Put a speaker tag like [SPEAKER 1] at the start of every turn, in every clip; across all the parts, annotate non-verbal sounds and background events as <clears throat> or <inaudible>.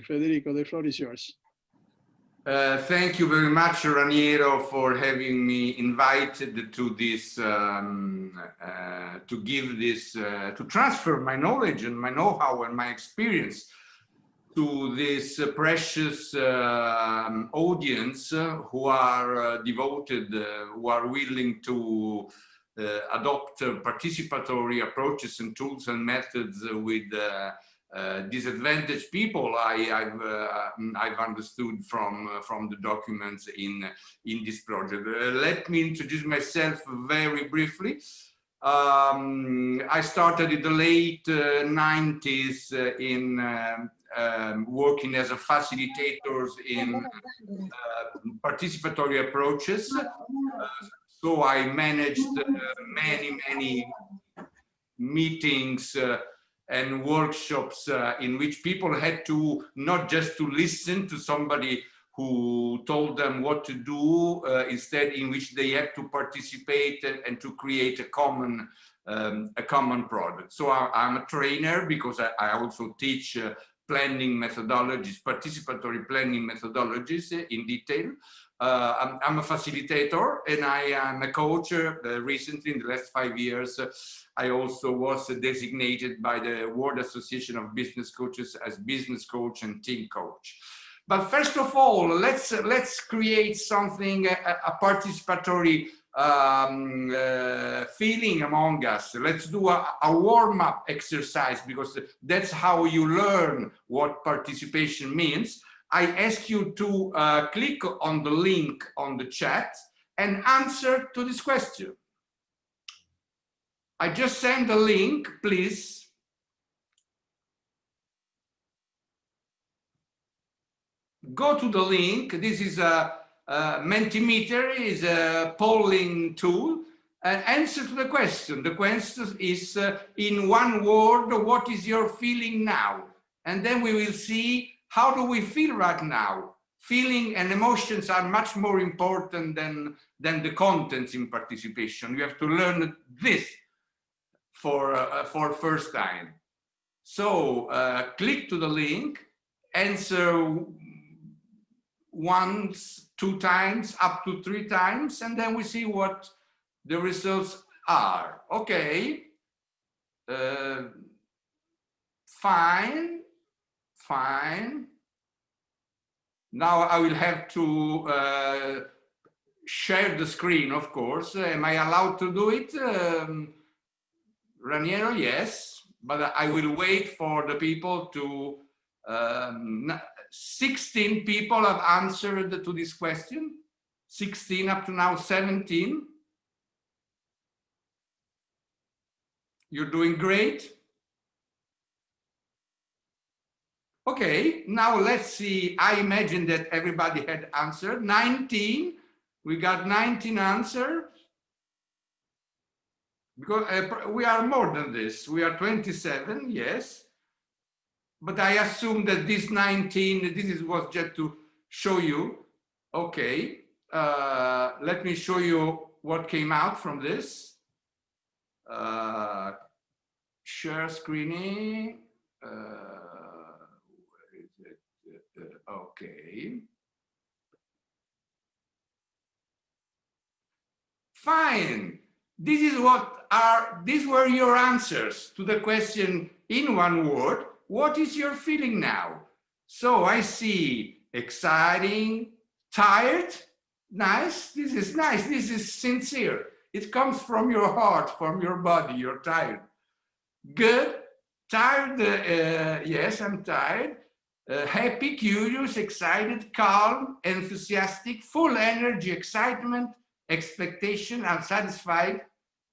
[SPEAKER 1] Federico, the floor is yours.
[SPEAKER 2] Uh, thank you very much, Raniero, for having me invited to this, um, uh, to give this, uh, to transfer my knowledge and my know-how and my experience to this uh, precious um, audience uh, who are uh, devoted, who are willing to adopt participatory approaches and tools and methods with uh, disadvantaged people I, have uh, I've understood from uh, from the documents in in this project. let me introduce myself very briefly. Um, I started in the late 90s in um, working as a facilitator in uh, participatory approaches. Uh, so I managed uh, many, many meetings and workshops uh, in which people had to not just to listen to somebody who told them what to do, uh, instead in which they had to participate and, and to create a common um, a common product. So I, am a trainer because I, I also teach uh, planning methodologies, participatory planning methodologies in detail. Uh, I'm, I'm, a facilitator and I am a coach. Uh, recently, in the last five years, uh, I also was designated by the World Association of Business Coaches as business coach and team coach. But first of all, let's let's create something a, a participatory um, uh, feeling among us. Let's do a, a warm-up exercise because that's how you learn what participation means. I ask you to uh, click on the link on the chat and answer to this question. I just send the link, please. Go to the link. This is a, a Mentimeter, is a polling tool. And answer to the question. The question is uh, in one word, what is your feeling now? And then we will see how do we feel right now? Feeling and emotions are much more important than, than the contents in participation. You have to learn this for, uh, for first time. So uh, click to the link, answer once, two times, up to three times, and then we see what the results are. Okay, uh, fine, fine. Now I will have to uh, share the screen, of course. Am I allowed to do it? Um, Raniero, yes, but I will wait for the people to, um, 16 people have answered to this question, 16 up to now 17. You're doing great. Okay, now let's see. I imagine that everybody had answered. 19, we got 19 answers. Because uh, we are more than this. We are 27, yes. But I assume that this 19, this is was just to show you. Okay, uh, let me show you what came out from this. Uh, share screening. Uh, Okay. Fine. This is what are, these were your answers to the question in one word. What is your feeling now? So I see exciting, tired, nice. This is nice. This is sincere. It comes from your heart, from your body. You're tired. Good. Tired. Uh, yes, I'm tired uh, happy, curious, excited, calm, enthusiastic, full energy, excitement, expectation, unsatisfied,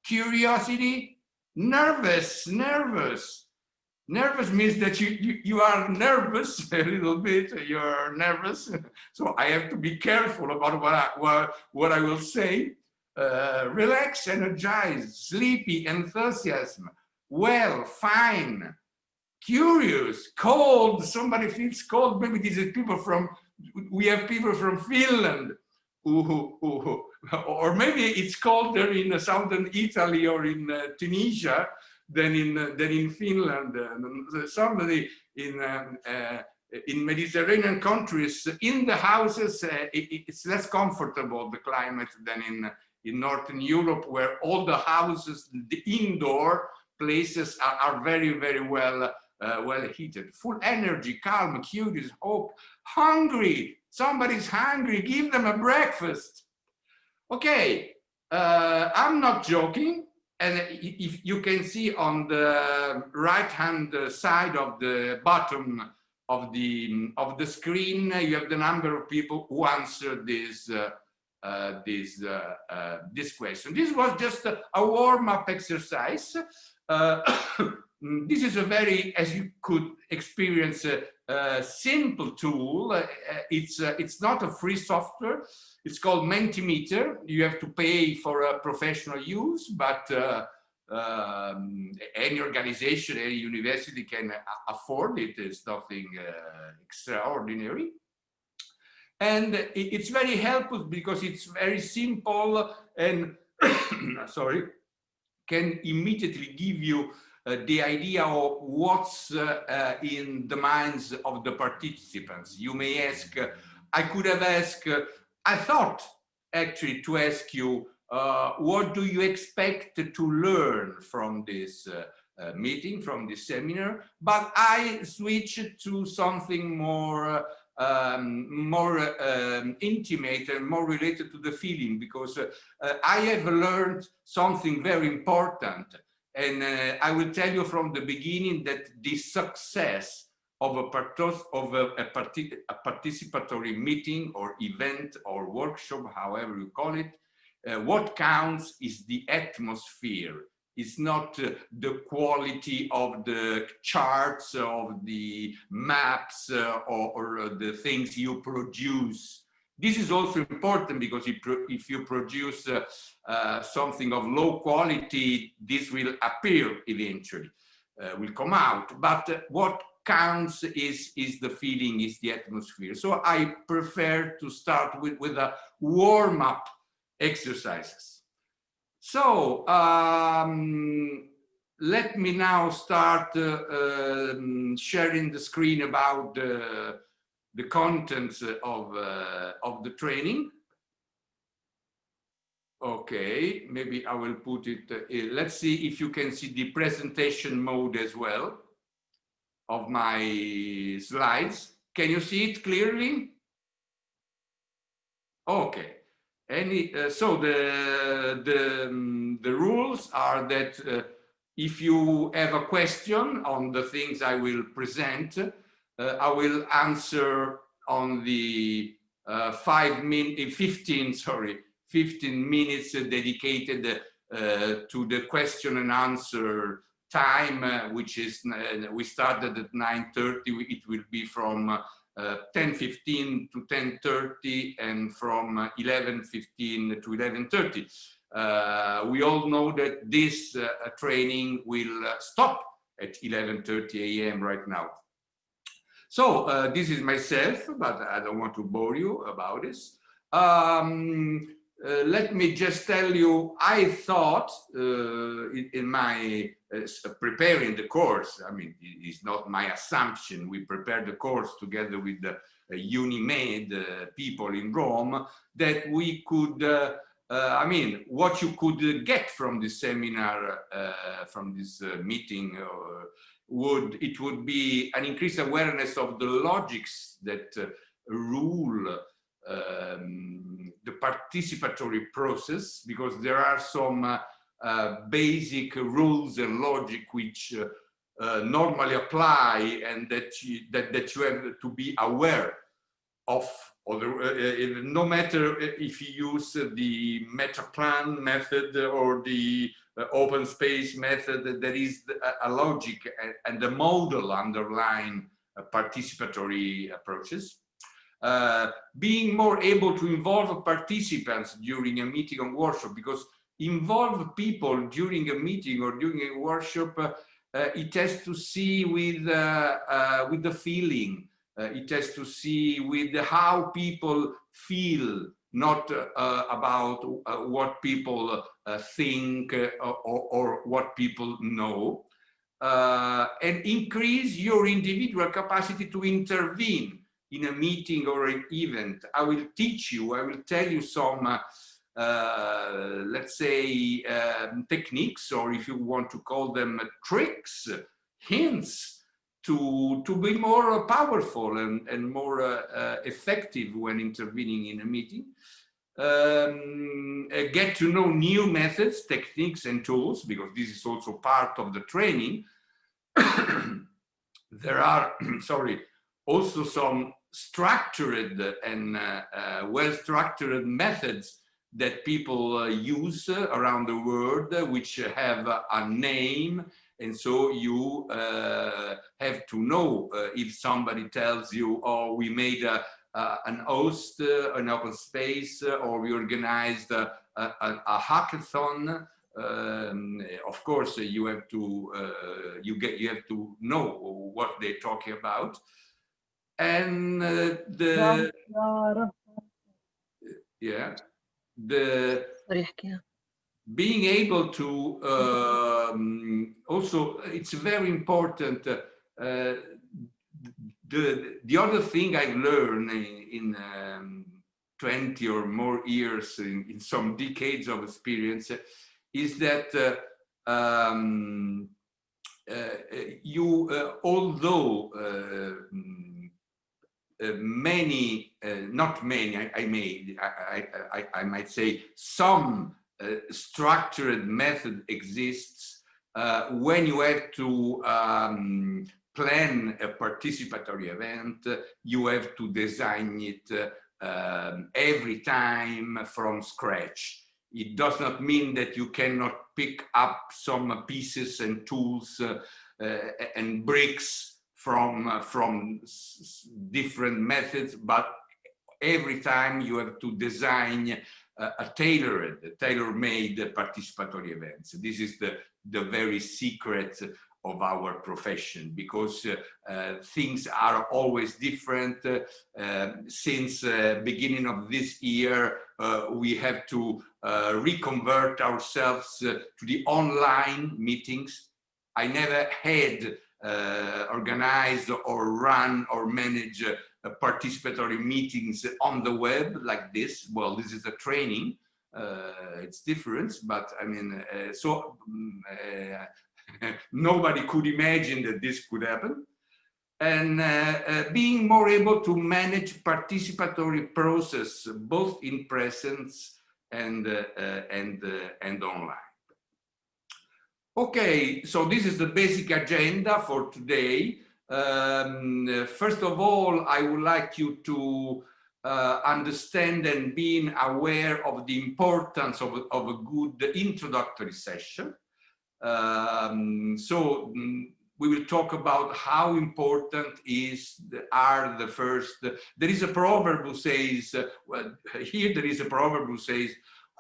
[SPEAKER 2] curiosity, nervous, nervous. Nervous means that you, you, you are nervous <laughs> a little bit, you're nervous. <laughs> so I have to be careful about what I, what, what I will say. Uh, relax, energized, sleepy, enthusiasm, well, fine, curious, cold, somebody feels cold, maybe these are people from, we have people from Finland, who, who, who, or maybe it's colder in southern Italy or in uh, Tunisia than in, uh, than in Finland. Uh, somebody in um, uh, in Mediterranean countries, in the houses, uh, it, it's less comfortable, the climate, than in, in Northern Europe, where all the houses, the indoor places are, are very, very well, uh, well heated. Full energy, calm, curious, hope, hungry. Somebody's hungry, give them a breakfast. Okay, uh, I'm not joking. And if you can see on the right hand side of the bottom of the of the screen, you have the number of people who answered this uh, uh, this uh, uh this question. This was just a, a warm-up exercise. <coughs> Uh, this is a very, as you could experience, a, a simple tool. Uh, it's it's not a free software. It's called Mentimeter. You have to pay for a professional use, but uh, um, any organization, any university can afford it. It's nothing uh, extraordinary. And it's very helpful because it's very simple and, <coughs> sorry, can immediately give you uh, the idea of what's uh, uh, in the minds of the participants. You may ask, uh, I could have asked, I thought actually to ask you, uh, what do you expect to learn from this uh, uh, meeting, from this seminar? But I switched to something more um, more um, intimate and more related to the feeling because uh, uh, I have learned something very important and uh, I will tell you from the beginning that the success of a, of a, a, partic a, participatory meeting or event or workshop, however you call it, uh, what counts is the atmosphere. It's not uh, the quality of the charts, of the maps, uh, or, or uh, the things you produce. This is also important because if, you produce uh, uh, something of low quality, this will appear eventually, will come out. But what counts is, is the feeling, is the atmosphere. So I prefer to start with, with a warm-up exercises. So um, let me now start uh, um, sharing the screen about the, the contents of, uh, of the training. Okay, maybe I will put it, uh, let's see if you can see the presentation mode as well of my slides. Can you see it clearly? Okay, any, uh, so the, the, um, the rules are that uh, if you have a question on the things I will present, I will answer on the uh, five min 15, <laughs> sorry, 15 minutes dedicated uh, to the question and answer time, uh, which is, we started at 9.30, it will be from 10.15 uh, to 10.30 and from 11.15 uh, to 11.30. Uh, we all know that this training will stop at 11.30 a.m. right now. So uh, this is myself, but I don't want to bore you about this. Um, uh, let me just tell you, I thought uh, in, in, my uh, preparing the course, I mean, it's not my assumption, we prepared the course together with the uh, UniMed uh, people in Rome, that we could, I mean, what you could get from this seminar, from this meeting, would it would be an increased awareness of the logics that rule um, the participatory process because there are some uh, uh, basic rules and logic which uh, uh normally apply and that you, that, that you have to be aware of uh, no matter if you use the Metaplan method or the open space method, there is a logic and a model underlying participatory approaches. Uh, being more able to involve participants during a meeting or workshop because involve people during a meeting or during a workshop uh, uh, it has to see with uh, uh, with the feeling it has to see with how people feel not about what people think or, or, what people know uh, and increase your individual capacity to intervene in a meeting or an event. I will teach you, I will tell you some, uh, uh, let's say, um, techniques, or if you want to call them tricks, hints, to, to be more powerful and, and more uh, uh, effective when intervening in a meeting. Um, uh, get to know new methods, techniques and tools, because this is also part of the training. <coughs> there are, <coughs> sorry, also some structured and uh, uh, well-structured methods that people uh, use around the world, which have a name and so you uh, have to know uh, if somebody tells you, oh, we made a, uh, an host, uh, an open space, uh, or we organized a, a, a hackathon. Um, of course, you have to you get you have to know what they're talking about, and the yeah. The being able to um, also it's very important uh, the the other thing i've learned in, in um, 20 or more years in, in, some decades of experience is that uh, um, uh, you uh, although uh, uh, many not many i, I may I, I, I might say some structured method exists uh, when you have to um, plan a participatory event, you have to design it uh, every time from scratch. It does not mean that you cannot pick up some pieces and tools uh, uh, and bricks from, uh, from different methods, but every time you have to design a tailored, tailor-made participatory events. This is the, the very secret of our profession because uh, uh, things are always different. Uh, um, since uh, beginning of this year, uh, we have to uh, reconvert ourselves to the online meetings. I never had organized or run or managed uh, Uh, participatory meetings on the web like this. Well, this is a training. Uh, it's different, but I mean, uh, so um, <laughs> nobody could imagine that this could happen. And uh, being more able to manage participatory process, both in presence and, and, and online. Okay, so this is the basic agenda for today. Um, first of all, I would like you to uh, understand and being aware of the importance of, of a good introductory session. Um, so um, we will talk about how important is the, are the first. There is a proverb who says, uh, well, here there is a proverb who says,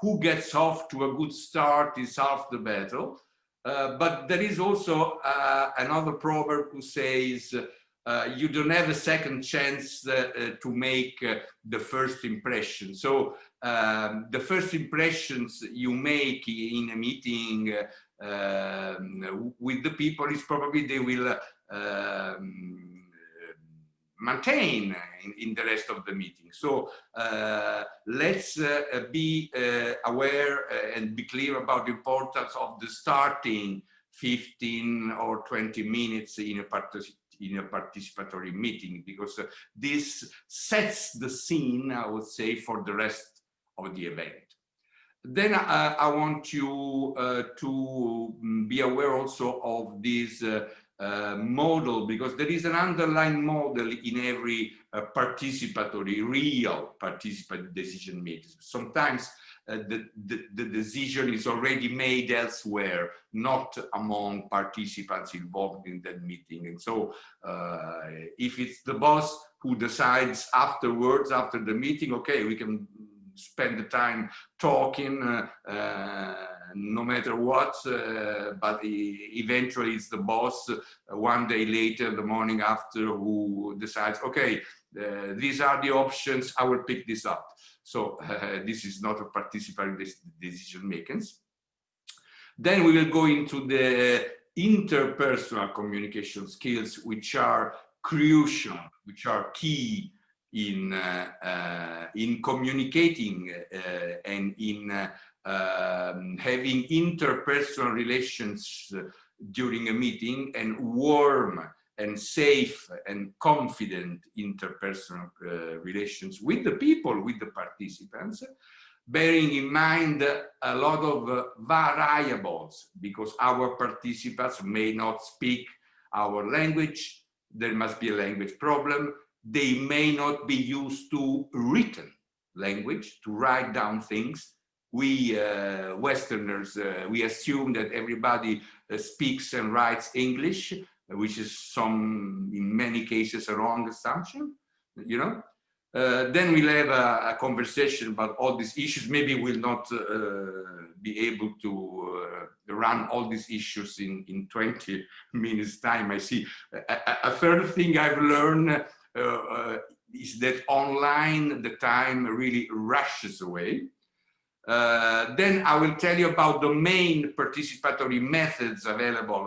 [SPEAKER 2] who gets off to a good start is half the battle. Uh, but there is also uh, another proverb who says, uh, you don't have a second chance uh, uh, to make the first impression. So um, the first impressions you make in a meeting um, with the people is probably they will um, maintain in, in, the rest of the meeting. So uh, let's uh, be uh, aware uh, and be clear about the importance of the starting 15 or 20 minutes in a, in a participatory meeting because uh, this sets the scene, I would say, for the rest of the event. Then I want you to be aware also of this uh, model because there is an underlying model in every uh, participatory, real participatory decision making. Sometimes uh, the, the, the, decision is already made elsewhere, not among participants involved in that meeting. And so uh, if it's the boss who decides afterwards, after the meeting, okay, we can spend the time talking uh, no matter what, uh, but eventually it's the boss one day later, the morning after, who decides, okay, these are the options, I will pick this up. So <laughs> this is not a participatory decision making. Then we will go into the interpersonal communication skills, which are crucial, which are key in uh, uh, in communicating uh, and in um, having interpersonal relations during a meeting and warm and safe and confident interpersonal uh, relations with the people, with the participants, bearing in mind a lot of uh, variables because our participants may not speak our language, there must be a language problem, they may not be used to written language, to write down things. We uh, Westerners, uh, we assume that everybody uh, speaks and writes English, which is some, in many cases, a wrong assumption, you know? Uh, then we'll have a, a, conversation about all these issues. Maybe we'll not uh, be able to uh, run all these issues in, in 20 <laughs> minutes time. I see. A, a third thing I've learned is that online the time really rushes away. Uh, then I will tell you about the main participatory methods available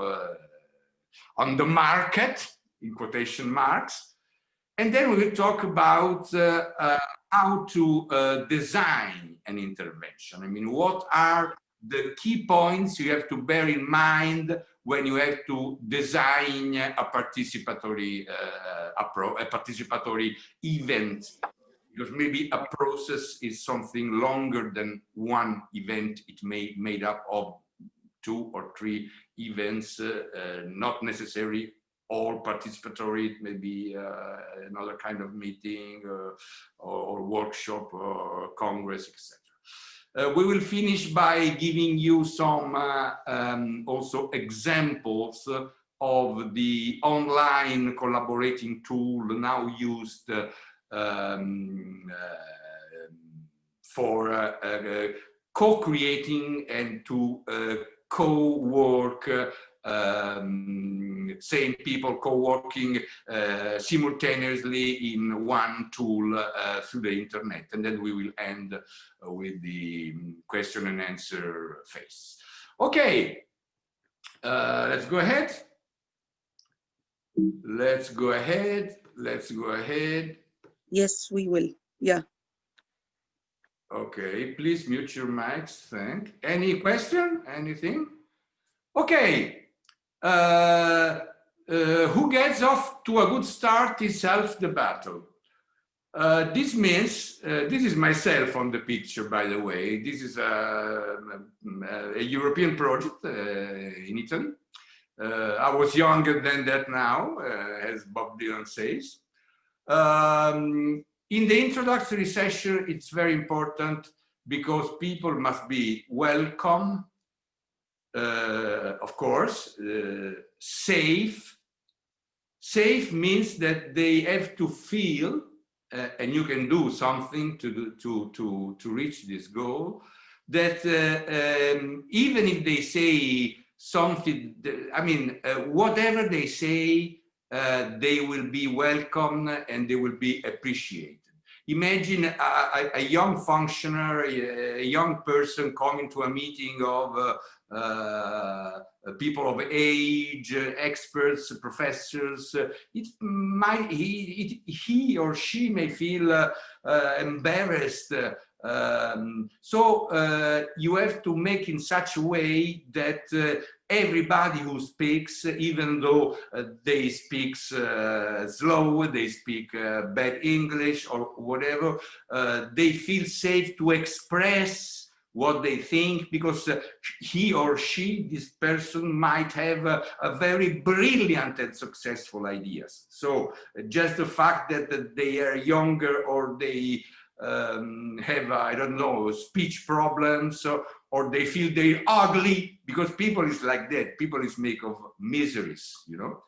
[SPEAKER 2] on the market, in quotation marks. And then we will talk about uh, uh, how to uh, design an intervention. I mean, what are the key points you have to bear in mind when you have to design a participatory uh, a participatory event because maybe a process is something longer than one event it may made up of two or three events uh, uh, not necessary all participatory it may be uh, another kind of meeting or, or, workshop or congress etc uh, we will finish by giving you some uh, um, also examples of the online collaborating tool now used uh, um, uh, for uh, uh, co-creating and to co-work um, same people co-working uh, simultaneously in one tool uh, through the internet. And then we will end with the question and answer phase. Okay, let's go ahead. Let's go ahead. Let's go ahead.
[SPEAKER 3] Yes, we will. Yeah.
[SPEAKER 2] Okay, please mute your mics. Thank. Any question? Anything? Okay, uh, uh, who gets off to a good start is half the battle. Uh, this means, uh, this is myself on the picture, by the way. This is a, a, European project uh, in Italy. Uh, I was younger than that now, as Bob Dylan says. Um, in the introductory session, it's very important because people must be welcome uh, of course, uh, safe. Safe means that they have to feel, uh, and you can do something to, to, to, to reach this goal, that uh, um, even if they say something, I mean, uh, whatever they say, they will be welcome and they will be appreciated. Imagine a, a, young functionary, a, young person coming to a meeting of uh, uh, people of age, uh, experts, professors. Uh, it might he it, he or she may feel embarrassed. Um, so you have to make in such a way that everybody who speaks, even though uh, they speak uh, slow, they speak uh, bad English or whatever, they feel safe to express what they think because uh, he or she, this person might have a, a very brilliant and successful ideas. So uh, just the fact that, that they are younger or they um, have, I don't know, speech problems or, or they feel they're ugly because people is like that. People is made of miseries, you know.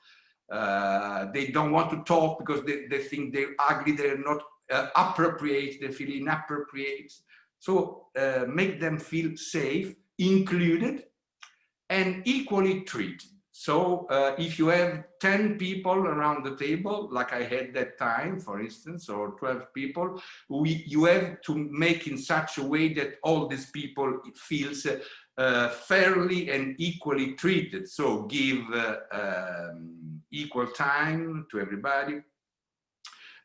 [SPEAKER 2] Uh, they don't want to talk because they, they think they're ugly, they're not uh, appropriate, they feel inappropriate. So uh, make them feel safe, included, and equally treated. So uh, if you have 10 people around the table, like I had that time, for instance, or 12 people, we, you have to make in such a way that all these people feels uh, fairly and equally treated. So give uh, um, equal time to everybody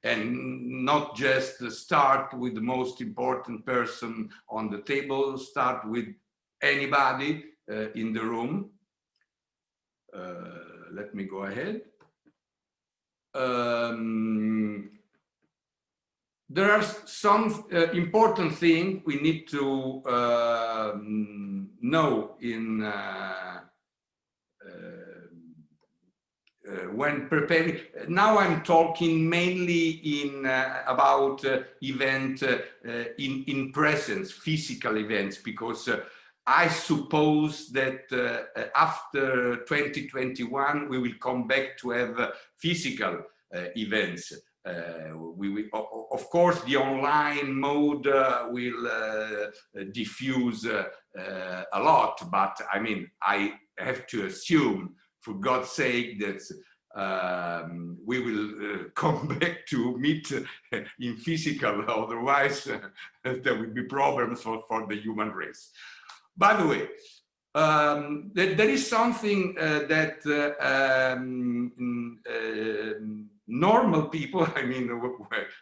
[SPEAKER 2] and not just start with the most important person on the table, start with anybody uh, in the room uh, let me go ahead. Um, there are some uh, important things we need to uh, know in uh, uh, uh, when preparing. Now I'm talking mainly in about event in in presence, physical events, because I suppose that uh, after 2021, we will come back to have uh, physical uh, events. Uh, we, of course, the online mode uh, will uh, diffuse a lot, but I mean, I have to assume, for God's sake, that um, we will <laughs> come back to meet in physical, <laughs> otherwise <laughs> there will be problems for, for the human race. By the way, um, there, is something uh, that uh, um, uh, normal people, <laughs> I mean,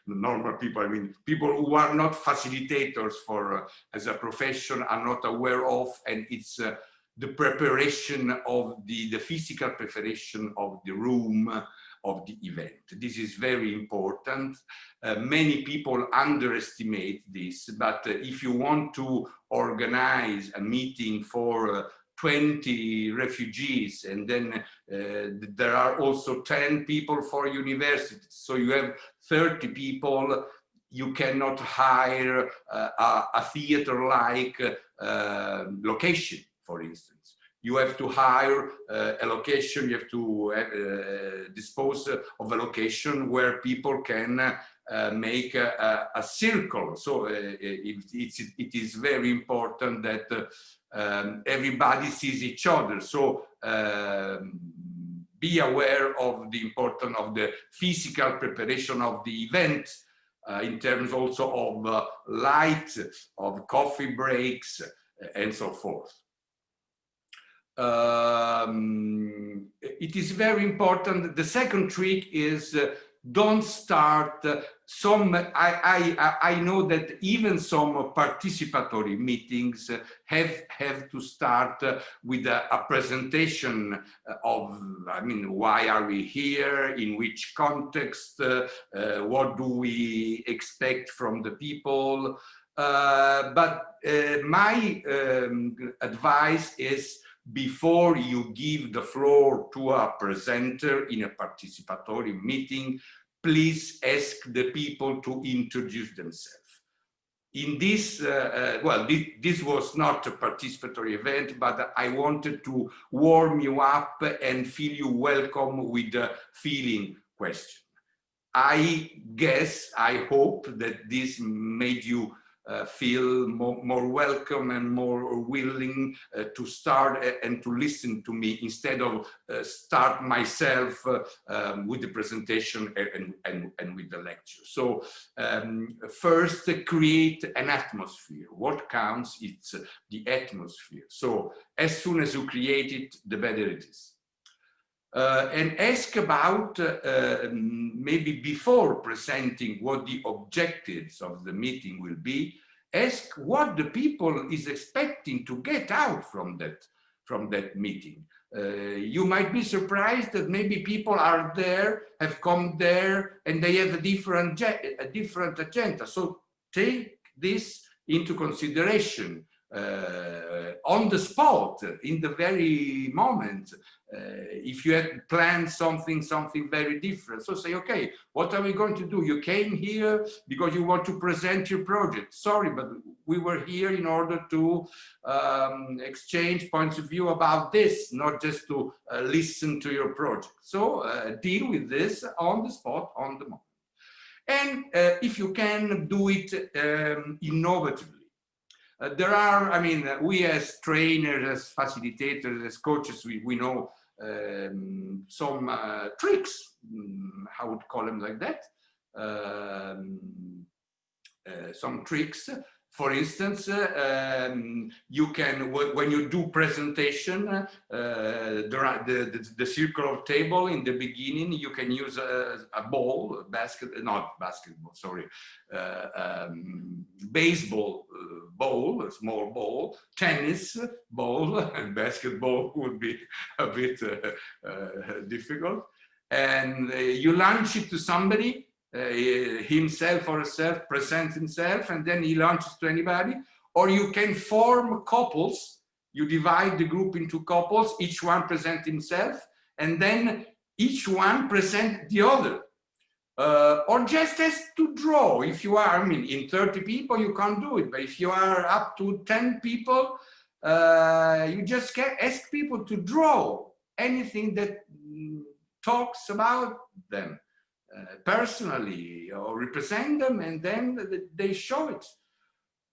[SPEAKER 2] normal people, I mean, people who are not facilitators for uh, as a profession are not aware of, and it's uh, the preparation of the, the physical preparation of the room, of the event. This is very important. Uh, many people underestimate this, but uh, if you want to organize a meeting for uh, 20 refugees and then uh, there are also 10 people for universities. So you have 30 people you cannot hire uh, a, a theater-like uh, location, for instance you have to hire uh, a location, you have to uh, dispose of a location where people can uh, make a, a, circle. So uh, it, it's, it is very important that uh, um, everybody sees each other. So um, be aware of the importance of the physical preparation of the event uh, in terms also of light, of coffee breaks, and so forth um, it is very important. The second trick is uh, don't start uh, some, I, I, I know that even some participatory meetings have, have to start uh, with a, a, presentation of, I mean, why are we here, in which context, uh, uh, what do we expect from the people. But my um, advice is before you give the floor to a presenter in a participatory meeting, please ask the people to introduce themselves. In this, uh, uh, well, this, this, was not a participatory event, but I wanted to warm you up and feel you welcome with the feeling question. I guess, I hope that this made you uh, feel more, more, welcome and more willing uh, to start and to listen to me instead of uh, start myself uh, um, with the presentation and, and, and with the lecture. So um, first create an atmosphere. What counts? It's the atmosphere. So as soon as you create it, the better it is. Uh, and ask about uh, maybe before presenting what the objectives of the meeting will be, ask what the people is expecting to get out from that, from that meeting. Uh, you might be surprised that maybe people are there, have come there, and they have a different, a different agenda. So take this into consideration uh, on the spot, in the very moment, if you had planned something, something very different. So say, okay, what are we going to do? You came here because you want to present your project. Sorry, but we were here in order to um, exchange points of view about this, not just to uh, listen to your project. So uh, deal with this on the spot, on the moment. And uh, if you can do it um, innovatively, uh, there are, I mean, uh, we as trainers, as facilitators, as coaches, we, we know um, some uh, tricks, mm, I would call them like that, um, uh, some tricks for instance, uh, um, you can, when you do presentation, uh, the, the, the, circular table in the beginning, you can use a, a ball, basket, not basketball, sorry, uh, um, baseball uh, ball, a small ball, tennis ball, <laughs> and basketball <laughs> would be a bit uh, uh, difficult. And you launch it to somebody himself or herself presents himself and then he launches to anybody. Or you can form couples. You divide the group into couples each one present himself and then each one present the other. Uh, or just as to draw. If you are i mean in 30 people you can't do it. But if you are up to 10 people uh, you just get ask people to draw anything that mm, talks about them. uh, personally or represent them and then they show it.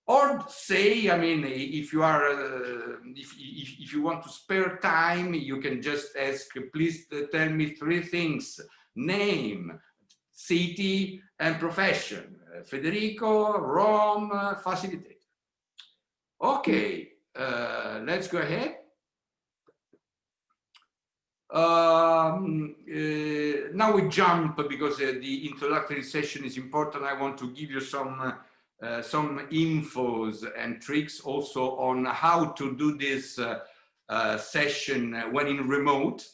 [SPEAKER 2] Or say i mean if you are uh, if, if, if you want to spare time you can just ask please tell me three things name city and profession uh, federico rome uh, facilitator okay uh, let's go ahead um, uh, now we jump because uh, the introductory session is important. I want to give you some uh, some infos and tricks also on how to do this uh, uh, session when in remote.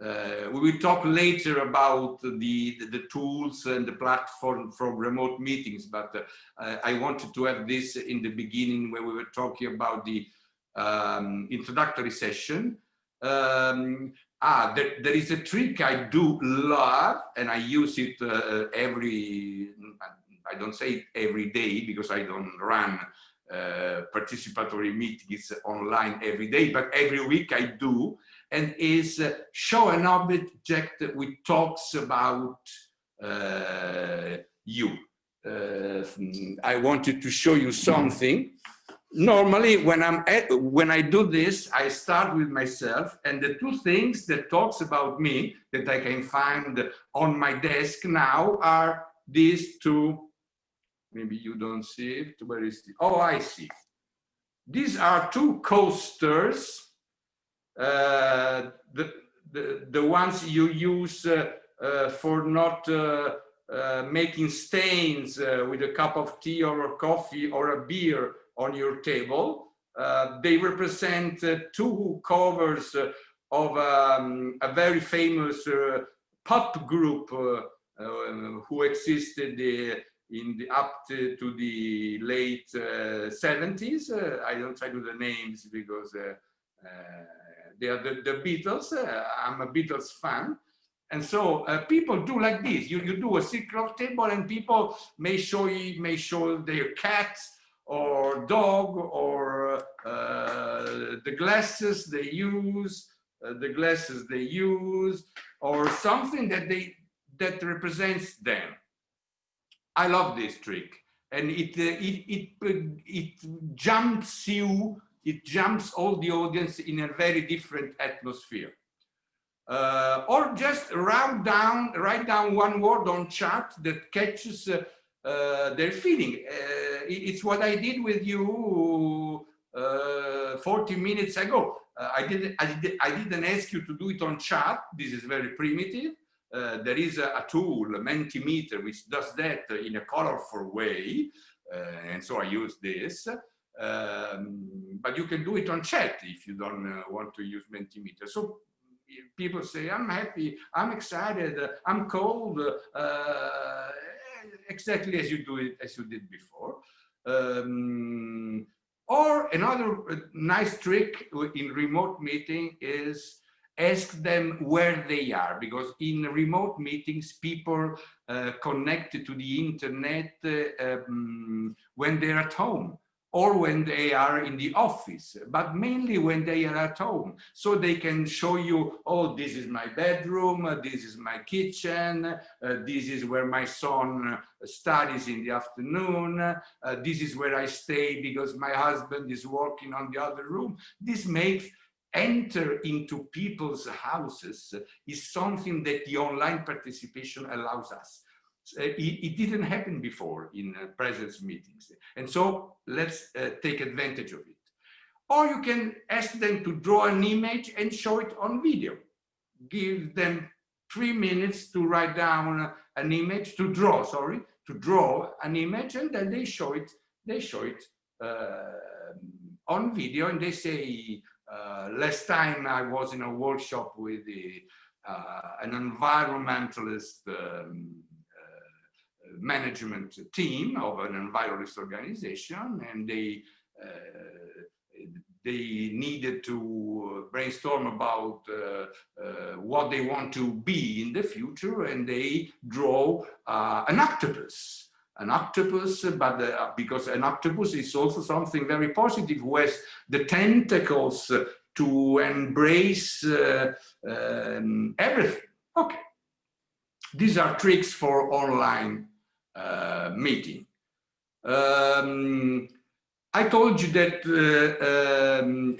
[SPEAKER 2] Uh, we will talk later about the, the, the, tools and the platform for remote meetings, but I wanted to have this in the beginning where we were talking about the um, introductory session. Um, ah, there, there is a trick I do love and I use it uh, every, I don't say it every day because I don't run uh, participatory meetings online every day, but every week I do, and is uh, show an object which talks about uh, you. Uh, I wanted to show you something normally when i'm at, when i do this i start with myself and the two things that talks about me that i can find on my desk now are these two. Maybe you don't see it. Where is the oh i see. These are two coasters uh, the, the the ones you use uh, uh, for not uh, uh, making stains uh, with a cup of tea or a coffee or a beer on your table. Uh, they represent uh, two covers uh, of um, a very famous uh, pop group uh, uh, who existed in the up to, to the late 70s. I don't try to the names because they are the, the Beatles. I'm a Beatles fan. And so uh, people do like this. You, you do a secret table and people may show you, may show their cats or dog or uh, the glasses they use, uh, the glasses they use, or something that they that represents them. I love this trick, and it uh, it it it jumps you, it jumps all the audience in a very different atmosphere. Uh, or just write down write down one word on chat that catches uh, their feeling. Uh, it's what I did with you uh, 40 minutes ago. I, didn't, I, did, I didn't ask you to do it on chat. This is very primitive. Uh, there is a, a, tool, Mentimeter, which does that in a colorful way. Uh, and so I use this. Um, but you can do it on chat if you don't uh, want to use Mentimeter. So people say, I'm happy, I'm excited, I'm cold, exactly as you do it as you did before. Um, or another uh, nice trick in remote meeting is ask them where they are because in remote meetings people uh, connected to the internet uh, um, when they're at home or when they are in the office, but mainly when they are at home. So they can show you, oh, this is my bedroom, uh, this is my kitchen, uh, this is where my son uh, studies in the afternoon, uh, this is where I stay because my husband is working on the other room. This makes enter into people's houses is something that the online participation allows us. It, it, didn't happen before in uh, presence meetings. And so let's uh, take advantage of it. Or you can ask them to draw an image and show it on video. Give them three minutes to write down an image, to draw, sorry, to draw an image, and then they show it, they show it uh, on video, and they say, uh, last time I was in a workshop with the, uh, an environmentalist um, uh, management team of an environmentalist organization, and they uh, they needed to brainstorm about uh, uh, what they want to be in the future and they draw uh, an octopus. An octopus but uh, because an octopus is also something very positive who has the tentacles to embrace uh, um, everything. Okay. These are tricks for online meeting um, I told you that uh, um,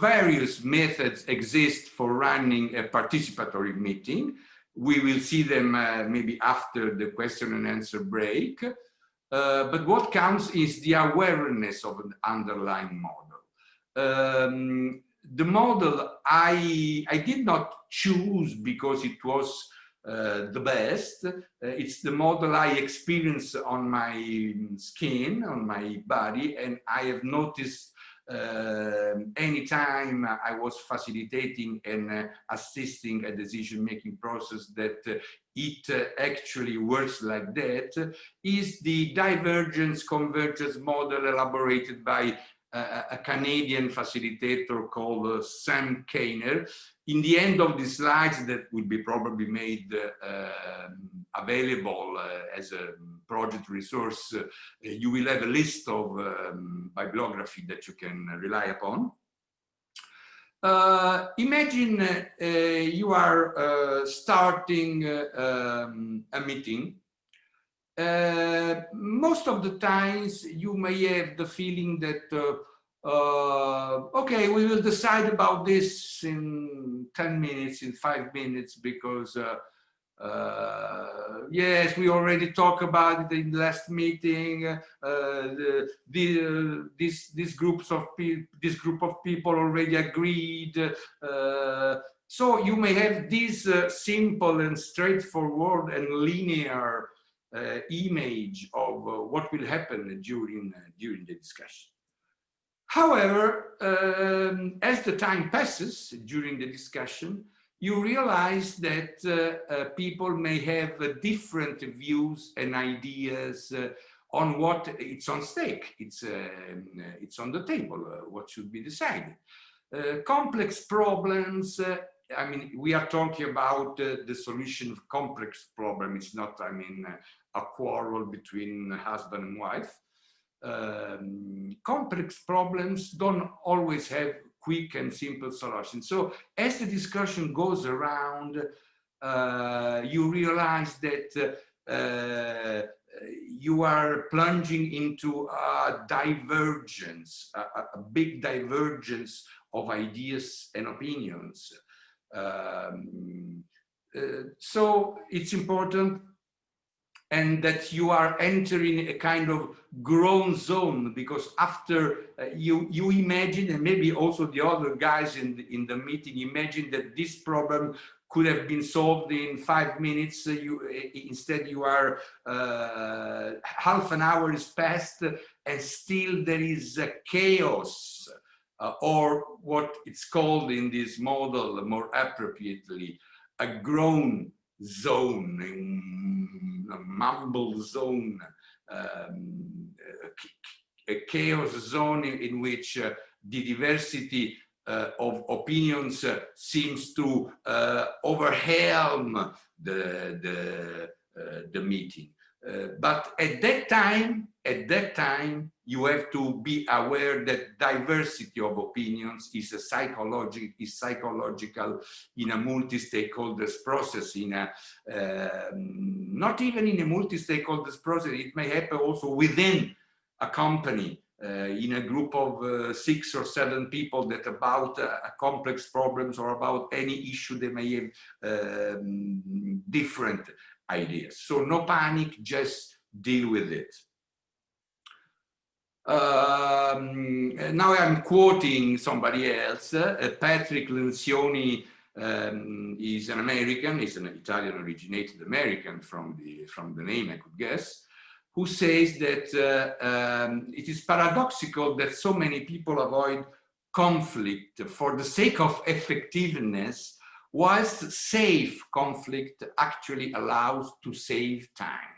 [SPEAKER 2] various methods exist for running a participatory meeting. We will see them uh, maybe after the question and answer break. Uh, but what counts is the awareness of an underlying model. Um, the model I, I did not choose because it was uh, the best. Uh, it's the model I experience on my skin, on my body, and I have noticed uh, anytime I was facilitating and uh, assisting a decision-making process that uh, it uh, actually works like that is the divergence convergence model elaborated by a, Canadian facilitator called uh, Sam Kaner. In the end of the slides that will be probably made uh, available uh, as a project resource, uh, you will have a list of um, bibliography that you can rely upon. Uh, imagine uh, you are starting um, a meeting uh, most of the times you may have the feeling that uh, uh, okay we will decide about this in 10 minutes in five minutes because uh, uh, yes we already talked about it in the last meeting uh, the, the this these groups of this group of people already agreed so you may have this simple and straightforward and linear uh, image of uh, what will happen during, uh, during the discussion. However, um, as the time passes during the discussion, you realize that uh, uh, people may have uh, different views and ideas on what it's on stake, it's, um, it's on the table, what should be decided. complex problems I mean, we are talking about uh, the solution of complex problem. It's not, I mean, uh, a quarrel between husband and wife. Um, complex problems don't always have quick and simple solutions. So as the discussion goes around, uh, you realize that uh, you are plunging into a divergence, a, a, big divergence of ideas and opinions. Um, uh, so it's important and that you are entering a kind of groan zone because after uh, you you imagine and maybe also the other guys in the, in the meeting imagine that this problem could have been solved in five minutes uh, you uh, instead you are uh, half an hour is passed and still there is a chaos uh, or what it's called in this model more appropriately, a groan zone, a mumble zone, um, a chaos zone in, which uh, the diversity uh, of opinions uh, seems to uh, overwhelm the, the, uh, the meeting. Uh, but at that time, at that time, you have to be aware that diversity of opinions is a psychological, is psychological in a multi-stakeholders process, in a, uh, not even in a multi-stakeholders process, it may happen also within a company. uh, in a group of uh, six or seven people that about uh, complex problems or about any issue they may have um, different ideas. So no panic, just deal with it. Um, now I'm quoting somebody else, uh, Patrick Lencioni um, is an American, he's an Italian originated American from the, from the name I could guess, who says that uh, um, it is paradoxical that so many people avoid conflict for the sake of effectiveness, whilst safe conflict actually allows to save time.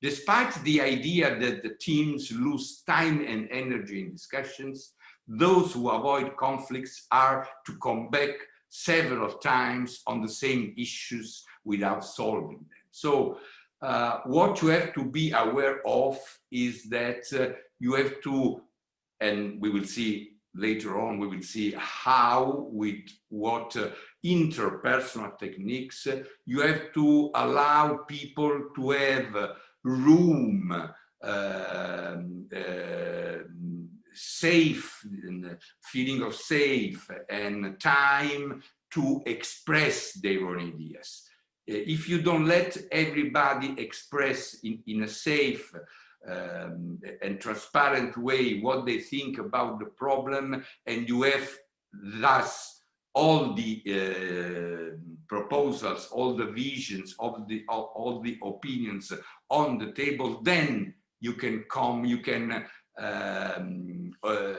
[SPEAKER 2] Despite the idea that the teams lose time and energy in discussions, those who avoid conflicts are to come back several times on the same issues without solving them. So uh, what you have to be aware of is that uh, you have to, and we will see later on, we will see how with what uh, interpersonal techniques, you have to allow people to have room, um, uh, safe, feeling of safe and time to express their own ideas. Uh, if you don't let everybody express in, in a safe um, and transparent way what they think about the problem and you have thus all the uh, proposals, all the visions, all the, all, all, the opinions on the table, then you can come, you can um, uh,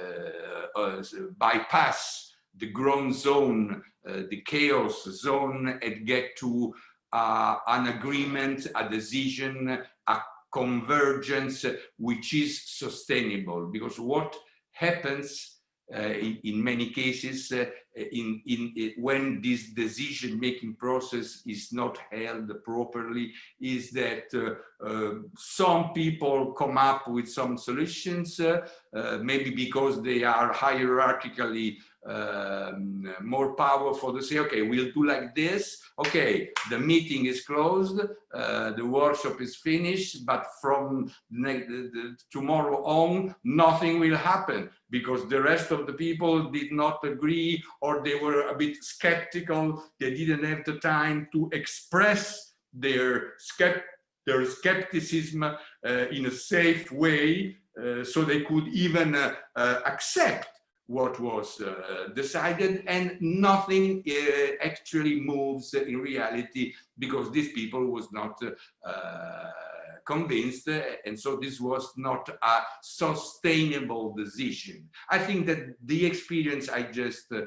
[SPEAKER 2] uh, bypass the groan zone, uh, the chaos zone and get to uh, an agreement, a decision, a convergence which is sustainable. Because what happens in, in, many cases uh, in, in, in, when this decision making process is not held properly is that uh, uh some people come up with some solutions uh, uh, maybe because they are hierarchically um, more powerful to say, okay, we'll do like this. Okay, the meeting is closed, uh, the workshop is finished, but from tomorrow on, nothing will happen because the rest of the people did not agree or they were a bit skeptical. They didn't have the time to express their, skept their skepticism uh, in a safe way uh, so they could even uh, uh, accept what was uh, decided and nothing uh, actually moves in reality because these people was not uh, convinced and so this was not a sustainable decision. I think that the experience I just uh, uh,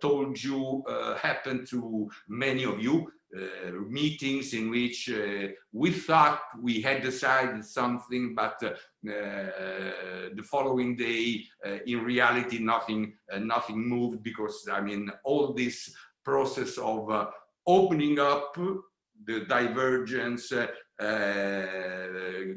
[SPEAKER 2] told you uh, happened to many of you uh, meetings in which uh, we thought we had decided something, but uh, the following day, in reality, nothing nothing moved because I mean all this process of opening up the divergence, uh,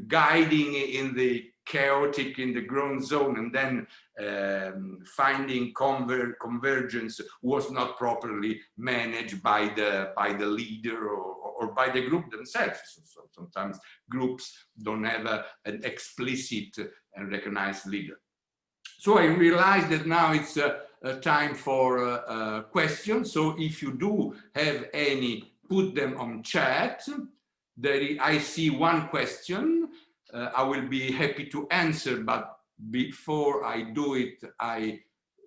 [SPEAKER 2] guiding in the chaotic in the groan zone and then um, finding conver convergence was not properly managed by the by the leader or, or by the group themselves. So, so sometimes groups don't have a, an explicit and recognized leader. So I realized that now it's uh, time for uh, uh, questions. So if you do have any, put them on chat. There I see one question uh, I will be happy to answer, but before I do it, I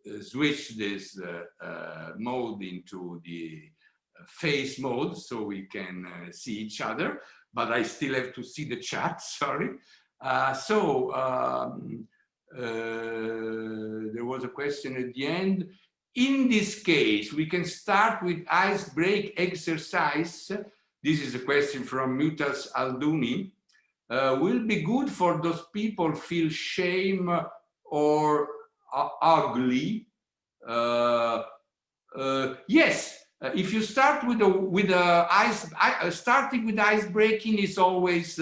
[SPEAKER 2] uh, switch this uh, uh mode into the face mode so we can see each other, but I still have to see the chat, <laughs> sorry. so um, there was a question at the end. In this case, we can start with ice break exercise. This is a question from Mutaz Alduni uh, will be good for those people feel shame or uh, ugly. Uh, uh yes, uh, if you start with a with a ice uh, starting with ice breaking is always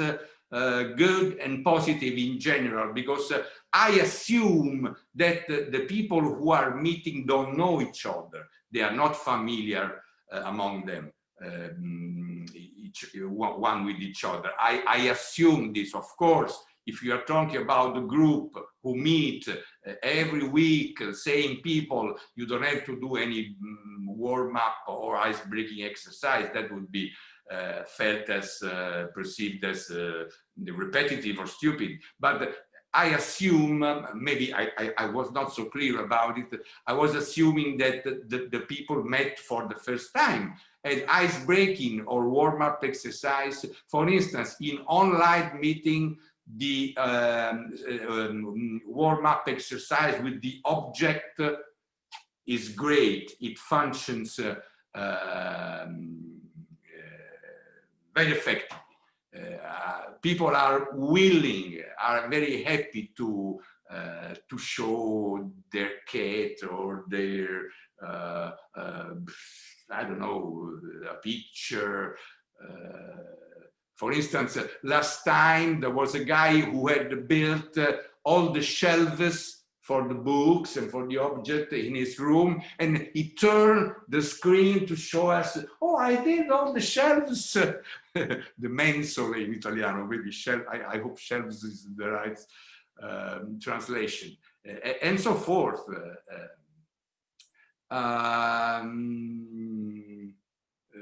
[SPEAKER 2] good and positive in general because I assume that the people who are meeting don't know each other. They are not familiar among them. Um, each, one with each other. I, I assume this, of course, if you are talking about the group who meet uh, every week, same people, you don't have to do any mm, warm up or ice breaking exercise. That would be uh, felt as uh, perceived as uh, repetitive or stupid. But I assume, um, maybe I, I, I, was not so clear about it, I was assuming that the, the, the people met for the first time and ice breaking or warm-up exercise. For instance, in online meeting, the um, um, warm-up exercise with the object is great. It functions uh, um, uh, very effectively. Uh, people are willing, are very happy to uh, to show their cat or their uh, uh I don't know a picture. Uh, for instance, last time there was a guy who had built all the shelves for the books and for the object in his room and he turned the screen to show us oh i did all the shelves <laughs> the mensole in italiano maybe shelf I, I, hope shelves is the right um, translation uh, and so forth uh, um, uh,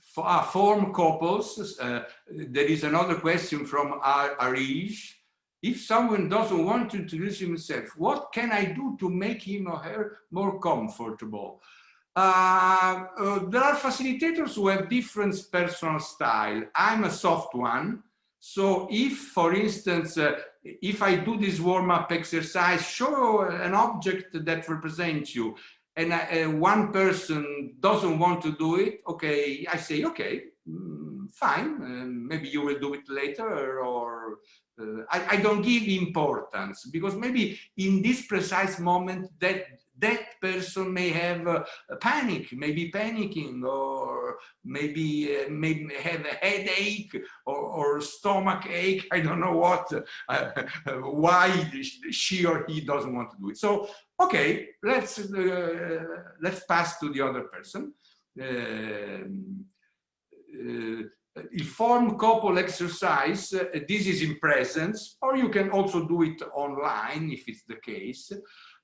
[SPEAKER 2] for, uh, form couples uh, there is another question from Arish if someone doesn't want to introduce himself, what can I do to make him or her more comfortable? Uh, uh, there are facilitators who have different personal style. I'm a soft one. So if, for instance, uh, if I do this warm-up exercise, show an object that represents you, and uh, one person doesn't want to do it, okay, I say, okay, mm, fine, uh, maybe you will do it later, or uh, I, I, don't give importance because maybe in this precise moment that that person may have a, panic, maybe panicking, or maybe uh, maybe have a headache or, or stomach ache. I don't know what, uh, <laughs> why she or he doesn't want to do it. So okay, let's uh, let's pass to the other person. Uh, il form couple exercise, uh, this is in presence, or you can also do it online if it's the case.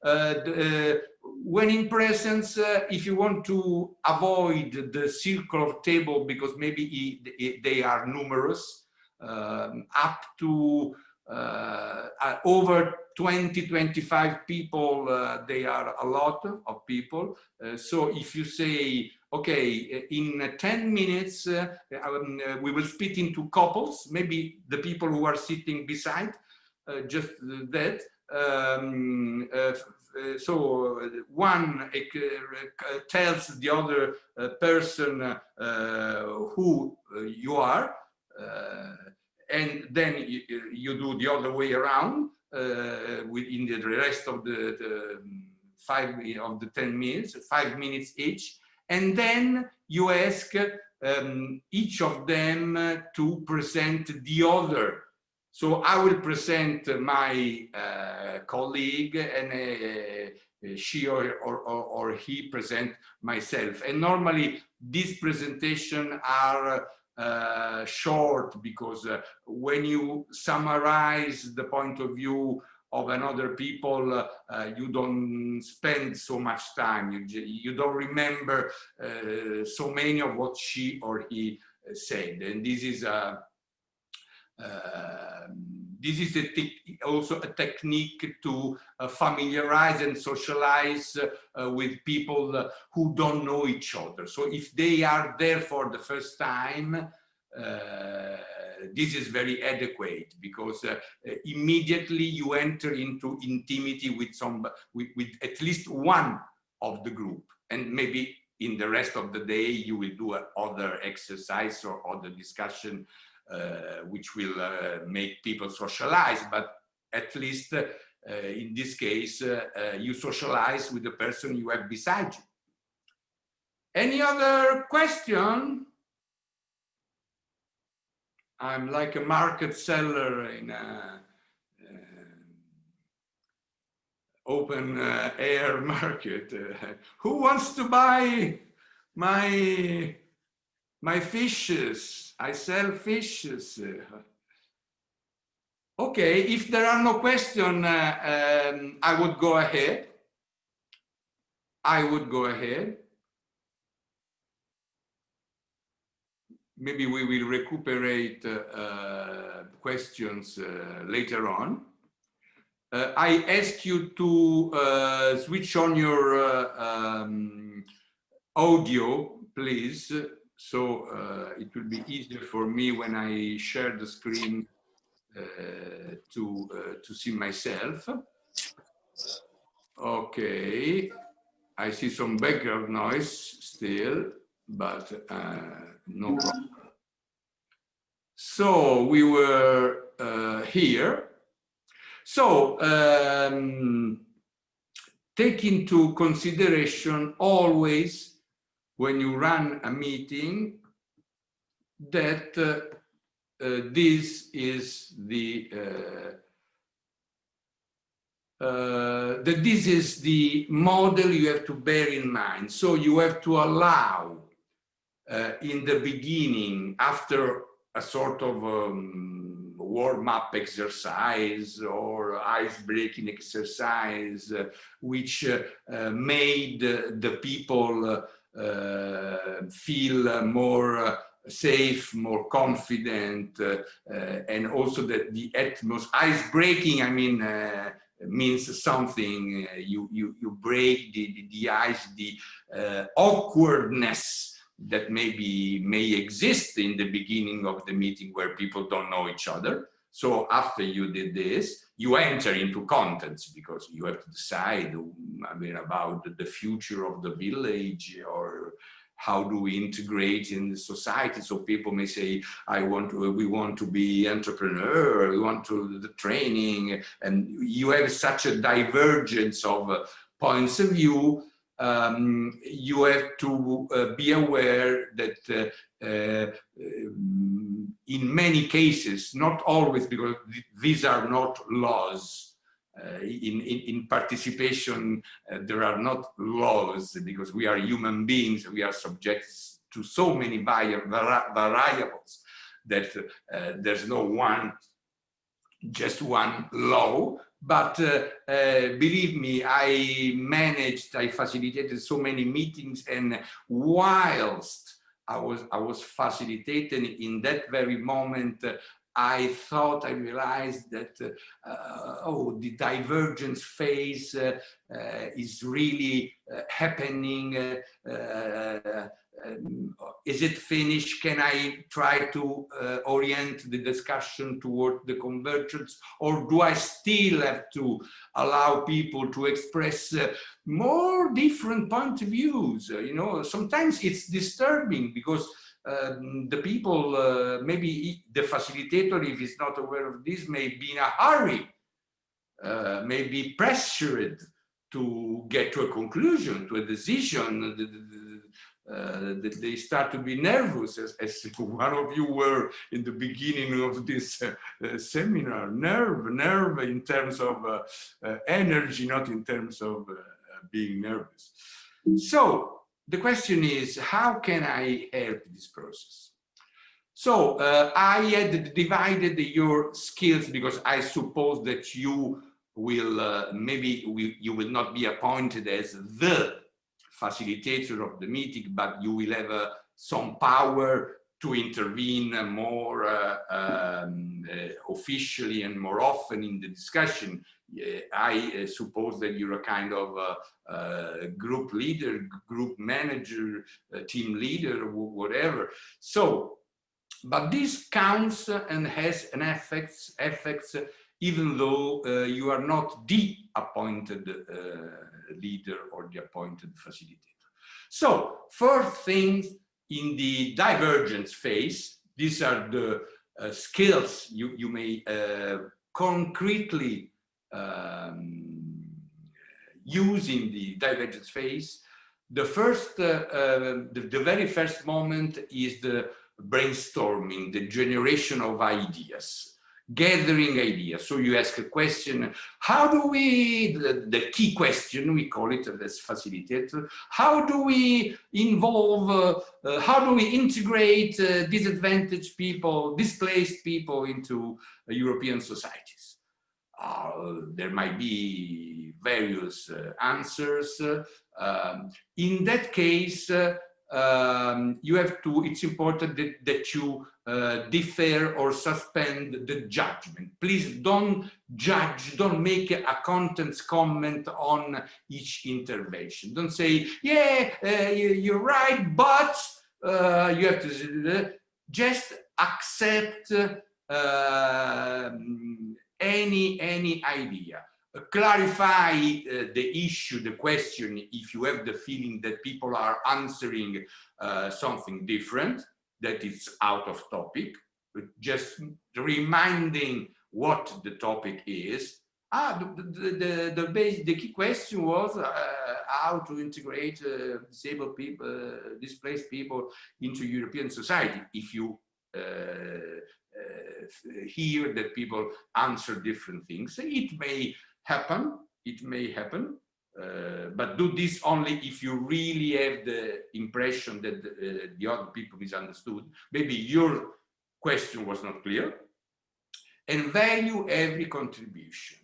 [SPEAKER 2] Uh, uh, when in presence, uh, if you want to avoid the circle of table because maybe they are numerous, um, up to uh, uh, over 20, 25 people, they are a lot of people. so if you say okay, in 10 minutes, uh, um, uh, we will split into couples, maybe the people who are sitting beside, uh, just that. Um, uh, uh, so uh, one tells the other person who you are, and then you, you, do the other way around uh, within the rest of the, the, five of the 10 minutes, five minutes each. And then you ask um, each of them to present the other. So I will present my uh, colleague and uh, she or, or, or, he present myself. And normally these presentations are uh, short because uh, when you summarize the point of view of another people, uh, you don't spend so much time. You, you don't remember uh, so many of what she or he uh, said. And this is a, uh, this is a also a technique to uh, familiarize and socialize uh, with people who don't know each other. So if they are there for the first time, this is very adequate because uh, immediately you enter into intimacy with some with, with at least one of the group and maybe in the rest of the day you will do other exercise or other discussion uh, which will uh, make people socialize but at least uh, in this case uh, uh, you socialize with the person you have beside you any other question I'm like a market seller in a uh, open uh, air <laughs> market. Uh, who wants to buy my my fishes? I sell fishes. Okay, if there are no questions, uh, um, I would go ahead. I would go ahead. Maybe we will recuperate uh, uh, questions uh, later on. Uh, I ask you to uh, switch on your um, audio, please, so it will be easier for me when I share the screen uh, to uh, to see myself. Okay, I see some background noise still, but uh, no problem. So we were here. So um, take into consideration always when you run a meeting that uh, uh, this is the uh, uh, that this is the model you have to bear in mind. So you have to allow uh, in the beginning, after a sort of um, warm-up exercise or ice-breaking exercise, uh, which made the people feel more safe, more confident, uh, uh, and also that the atmosphere, ice breaking, I mean, uh, means something. you, you, you break the, the, the ice, the awkwardness that maybe may exist in the beginning of the meeting where people don't know each other. So after you did this, you enter into contents because you have to decide I mean, about the future of the village or how do we integrate in the society. So people may say i want to we want to be entrepreneur we want to the training and you have such a divergence of uh, points of view um, you have to uh, be aware that uh, uh, in many cases not always because these are not laws uh, in, in, in, participation, uh, there are not laws because we are human beings, we are subject to so many vari variables that uh, there's no one, just one law. But uh, uh, believe me, I managed, I facilitated so many meetings and whilst I was, I was facilitating in that very moment, uh, I thought I realized that uh, oh the divergence phase uh, uh, is really uh, happening. Uh, uh, um, is it finished? Can I try to orient the discussion toward the convergence, or do I still have to allow people to express more different point of views? you know, sometimes it's disturbing because um, the people, uh, maybe the facilitator, if he's not aware of this, may be in a hurry, uh, may be pressured to get to a conclusion, to a decision. Uh, that they start to be nervous, as, as, <laughs> one of you were in the beginning of this uh, uh, seminar. Nerve, nerve in terms of uh, energy, not in terms of being nervous. So the question is, how can I help this process? So uh, I had divided your skills because I suppose that you will, uh, maybe we, you will not be appointed as the facilitator of the meeting, but you will have uh, some power to intervene more uh, um, uh, officially and more often in the discussion. I uh, suppose that you're a kind of group leader, group manager, team leader, whatever. So, but this counts and has an effects, effects even though uh, you are not the appointed uh, leader or the appointed facilitator. So first things in the divergence phase, these are the uh, skills you, you may concretely um, using the divergence phase, the first, uh, uh, the, the, very first moment is the brainstorming, the generation of ideas. gathering ideas. So you ask a question, how do we, the, the key question, we call it as facilitator, how do we involve, uh, uh, how do we integrate uh, disadvantaged people, displaced people into European societies? Uh, there might be various uh, answers. Um, in that case, uh, um, you have to, it's important that, that you uh, defer or suspend the judgment. Please don't judge, don't make a contents comment on each intervention. Don't say, yeah, uh, you're right, but uh, you have to just accept uh, any, any idea clarify uh, the issue, the question, if you have the feeling that people are answering uh, something different, that is out of topic, just reminding what the topic is. Ah, the, the, the, the, base, the key question was uh, how to integrate disabled people, displaced people into European society. If you hear that people answer different things, it may happen, it may happen, uh, but do this only if you really have the impression that the, uh, the other people misunderstood. Maybe your question was not clear. And value every contribution.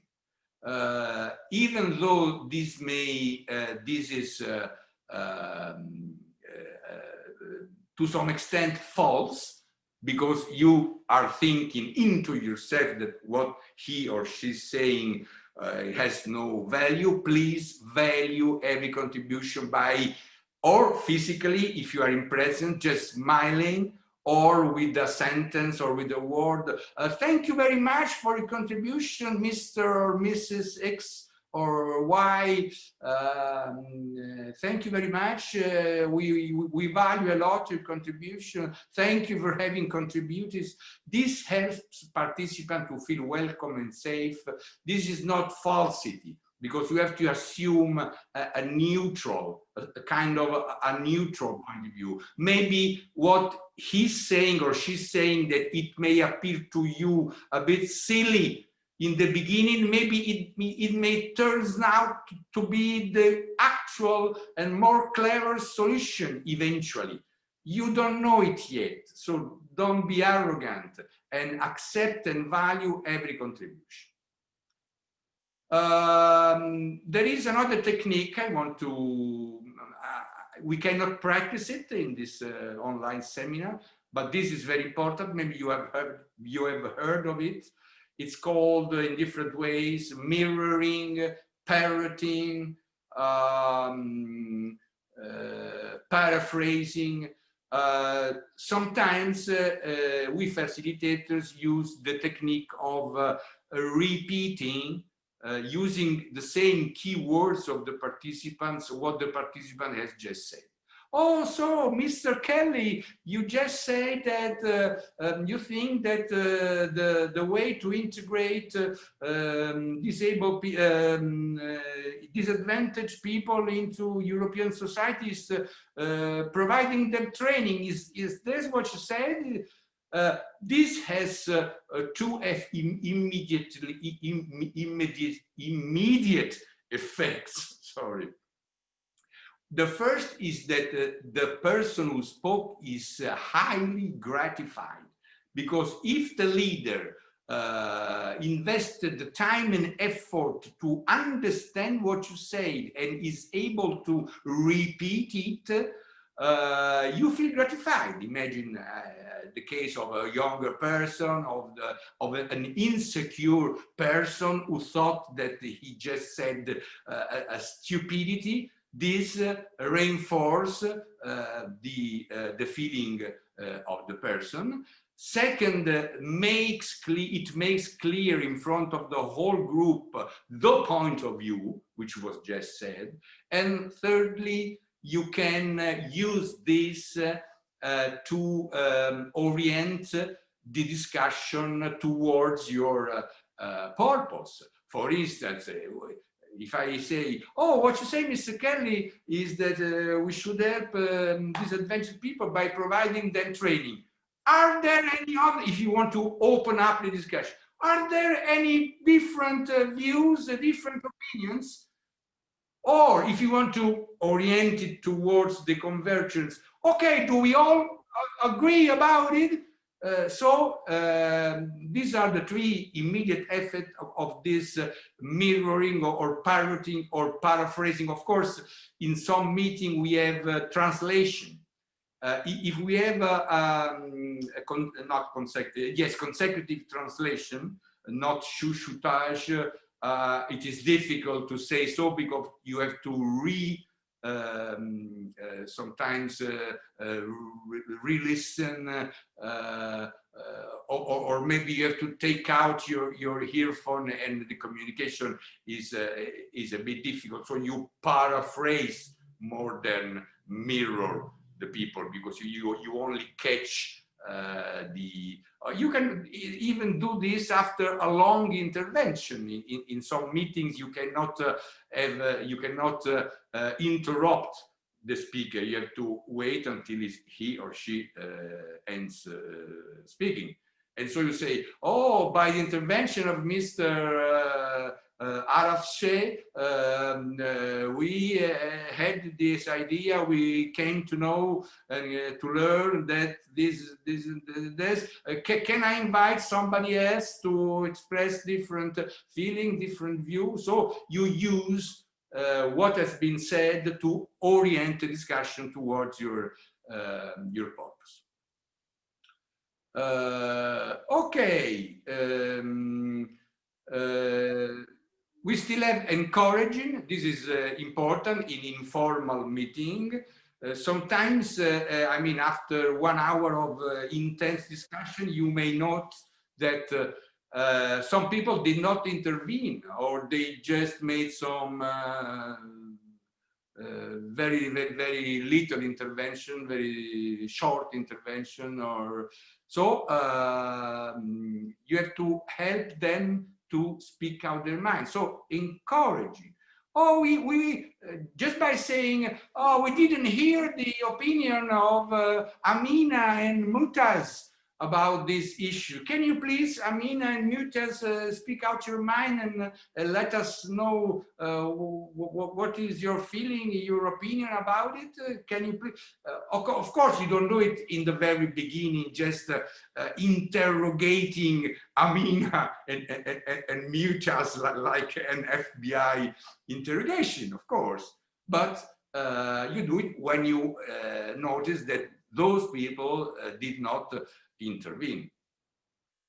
[SPEAKER 2] Uh, even though this may, uh, this is uh, um, uh, to some extent false, because you are thinking into yourself that what he or she's saying uh, has no value, please value every contribution by or physically, if you are in present, just smiling or with a sentence or with a word. Uh, thank you very much for your contribution, Mr. or Mrs. X or why um, thank you very much. Uh, we, we value a lot your contribution. Thank you for having contributed. This helps participants to feel welcome and safe. This is not falsity because you have to assume a, a neutral a, a, kind of a, a neutral point of view. Maybe what he's saying or she's saying that it may appear to you a bit silly in the beginning, maybe it, it may turns out to be the actual and more clever solution eventually. You don't know it yet, so don't be arrogant and accept and value every contribution. Um, there is another technique I want to, uh, we cannot practice it in this uh, online seminar, but this is very important. Maybe you have heard, you have heard of it. It's called in different ways, mirroring, parroting, um, uh, paraphrasing. Uh, sometimes uh, uh we facilitators use the technique of uh, repeating uh, using the same keywords of the participants, what the participant has just said. Oh, so Mr. Kelly, you just said that uh, um, you think that uh, the, the way to integrate uh, um, disabled, um, uh, disadvantaged people into European societies, uh, providing them training. Is, is this what you said? Uh, this has two immediately immediate immediate effects. <laughs> Sorry. The first is that uh, the person who spoke is uh, highly gratified because if the leader uh, invested the time and effort to understand what you said and is able to repeat it, uh, you feel gratified. Imagine uh, the case of a younger person, of, the, of an insecure person who thought that he just said uh, a, a stupidity this uh, reinforce uh, the, uh, the feeling of the person. Second, makes it makes clear in front of the whole group the point of view, which was just said. And thirdly, you can use this uh, to um, orient the discussion towards your uh, uh, purpose. For instance, if I say, oh, what you say, Mr. Kelly, is that uh, we should help um, disadvantaged people by providing them training. Are there any other, if you want to open up the discussion, are there any different uh, views, uh, different opinions? Or if you want to orient it towards the convergence, okay, do we all agree about it? Uh, so uh, these are the three immediate effects of, of this uh, mirroring or, or, parroting or paraphrasing. Of course, in some meeting we have uh, translation. Uh, if we have um, con not consecutive, yes, consecutive translation, not chuchotage, uh, it is difficult to say so because you have to re um, uh, sometimes uh, uh, re-listen or, or, maybe you have to take out your your earphone and the communication is is a bit difficult. So you paraphrase more than mirror the people because you you only catch uh, the uh, you can even do this after a long intervention. In, in, in some meetings you cannot uh, have uh, you cannot uh, uh, interrupt the speaker. You have to wait until he or she ends speaking. And so you say oh by the intervention of mr uh, Araf Sheh, um, uh, we uh, had this idea, we came to know and to learn that this, this, this, can I invite somebody else to express different feeling, different view? So you use uh, what has been said to orient the discussion towards your uh, your purpose. Uh, okay. Um, we still have encouraging, this is uh, important in informal meeting. Uh, sometimes, uh, uh I mean, after one hour of uh, intense discussion, you may note that uh, some people did not intervene or they just made some very, very, very little intervention, very short intervention or so um, you have to help them to speak out their mind. So encouraging. Oh, we, we uh, just by saying, oh, we didn't hear the opinion of uh, Amina and Mutaz about this issue. Can you please, Amina and Mutaz, uh, speak out your mind and uh, let us know uh, what is your feeling, your opinion about it? Uh, can you please? Of course, you don't do it in the very beginning, just interrogating <laughs> Amina and, and, and Mutaz like an FBI interrogation, of course. But uh, you do it when you uh, notice that those people uh, did not intervene.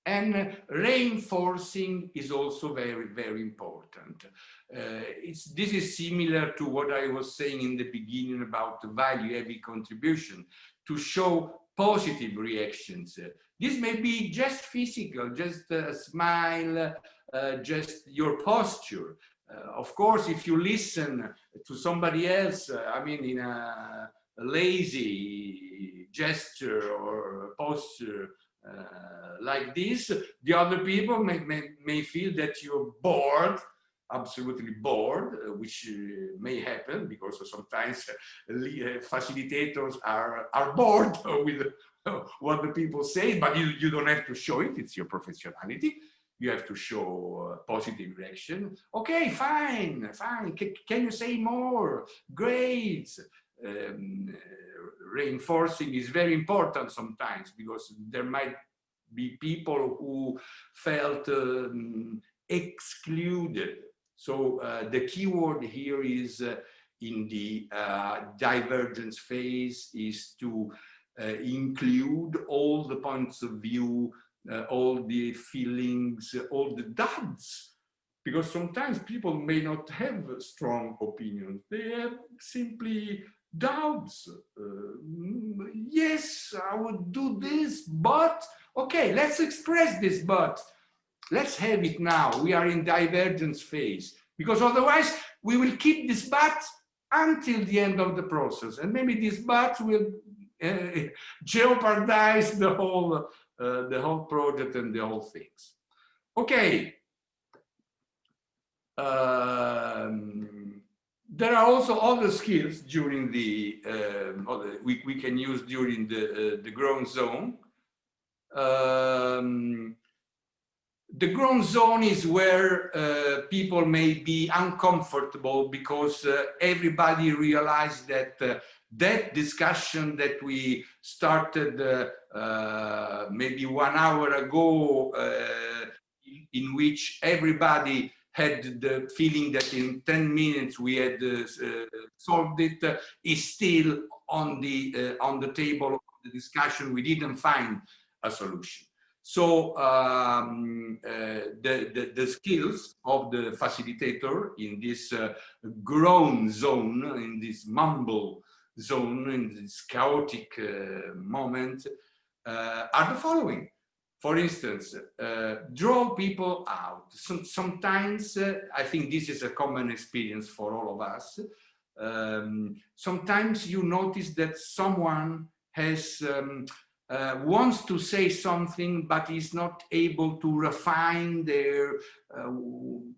[SPEAKER 2] And reinforcing is also very, very important. Uh, it's, this is similar to what I was saying in the beginning about the value-heavy contribution, to show positive reactions. This may be just physical, just a smile, uh, just your posture. Uh, of course, if you listen to somebody else, uh, I mean, in a lazy gesture or posture uh, like this, the other people may, may, may feel that you're bored, absolutely bored, uh, which uh, may happen because sometimes <laughs> facilitators are, are bored <laughs> with <laughs> what the people say, but you, you don't have to show it, it's your professionality you have to show positive reaction. Okay, fine, fine. C can you say more? Great. Um, reinforcing is very important sometimes because there might be people who felt um, excluded. So uh, the key word here is uh, in the uh, divergence phase is to uh, include all the points of view, uh, all the feelings, all the duds, because sometimes people may not have strong opinions. They have simply doubts. Uh, yes, I would do this, but okay, let's express this but. Let's have it now. We are in divergence phase because otherwise we will keep this but until the end of the process. And maybe this but will uh, <laughs> jeopardize the whole, uh, the whole project and the whole things. Okay. Um, there are also other skills during the, uh, we, we can use during the, uh, the growth zone. Um, the groan zone is where uh, people may be uncomfortable because uh, everybody realizes that uh, that discussion that we started uh, uh, maybe one hour ago, uh, in which everybody had the feeling that in 10 minutes we had solved it, is still on the on the table of the discussion. We didn't find a solution. So um, uh, the, the, the, skills of the facilitator in this uh, groan zone, in this mumble zone, in this chaotic uh, moment, uh, are the following. For instance, uh, draw people out. Some, sometimes, I think this is a common experience for all of us. Um, sometimes you notice that someone has um, uh, wants to say something but is not able to refine their uh,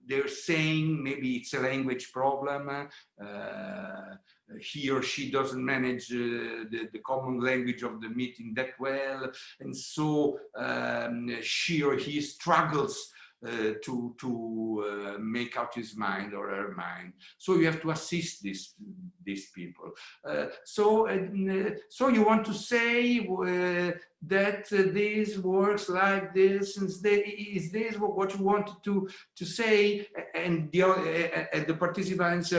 [SPEAKER 2] their saying. Maybe it's a language problem uh, he or she doesn't manage uh, the, the common language of the meeting that well. And so um, she or he struggles uh, to to uh, make out his mind or her mind. So you have to assist these these people. Uh, so uh, so you want to say uh, that uh, this works like this and is this what you wanted to to say and the and the participants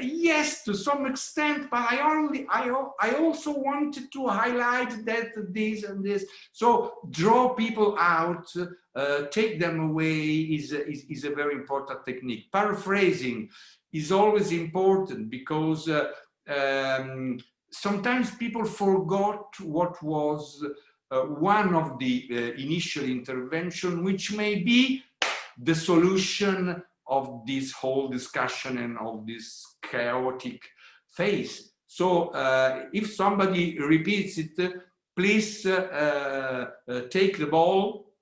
[SPEAKER 2] yes to some extent but i only i i also wanted to highlight that this and this so draw people out uh, take them away is, is, is, a very important technique. Paraphrasing is always important because uh, um, sometimes people forgot what was uh, one of the uh, initial intervention, which may be the solution of this whole discussion and of this chaotic phase. So uh, if somebody repeats it, please uh, take the ball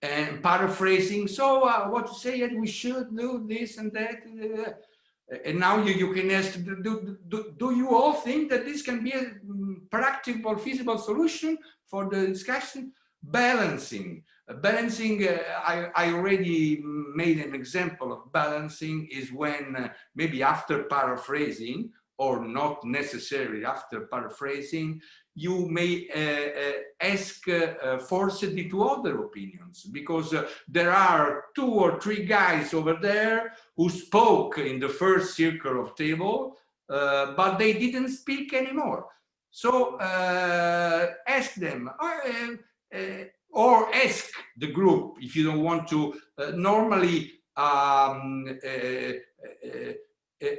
[SPEAKER 2] and paraphrasing. So uh, what to say that we should do this and that. And now you, you can ask, do, do, do you all think that this can be a mm, practical, feasible solution for the discussion? Balancing. Balancing, uh, I, I already made an example of balancing is when uh, maybe after paraphrasing or not necessarily after paraphrasing, you may uh, uh, ask uh, to other opinions because uh, there are two or three guys over there who spoke in the first circle of table, uh, but they didn't speak anymore. So uh, ask them, or ask the group if you don't want to. normally, um,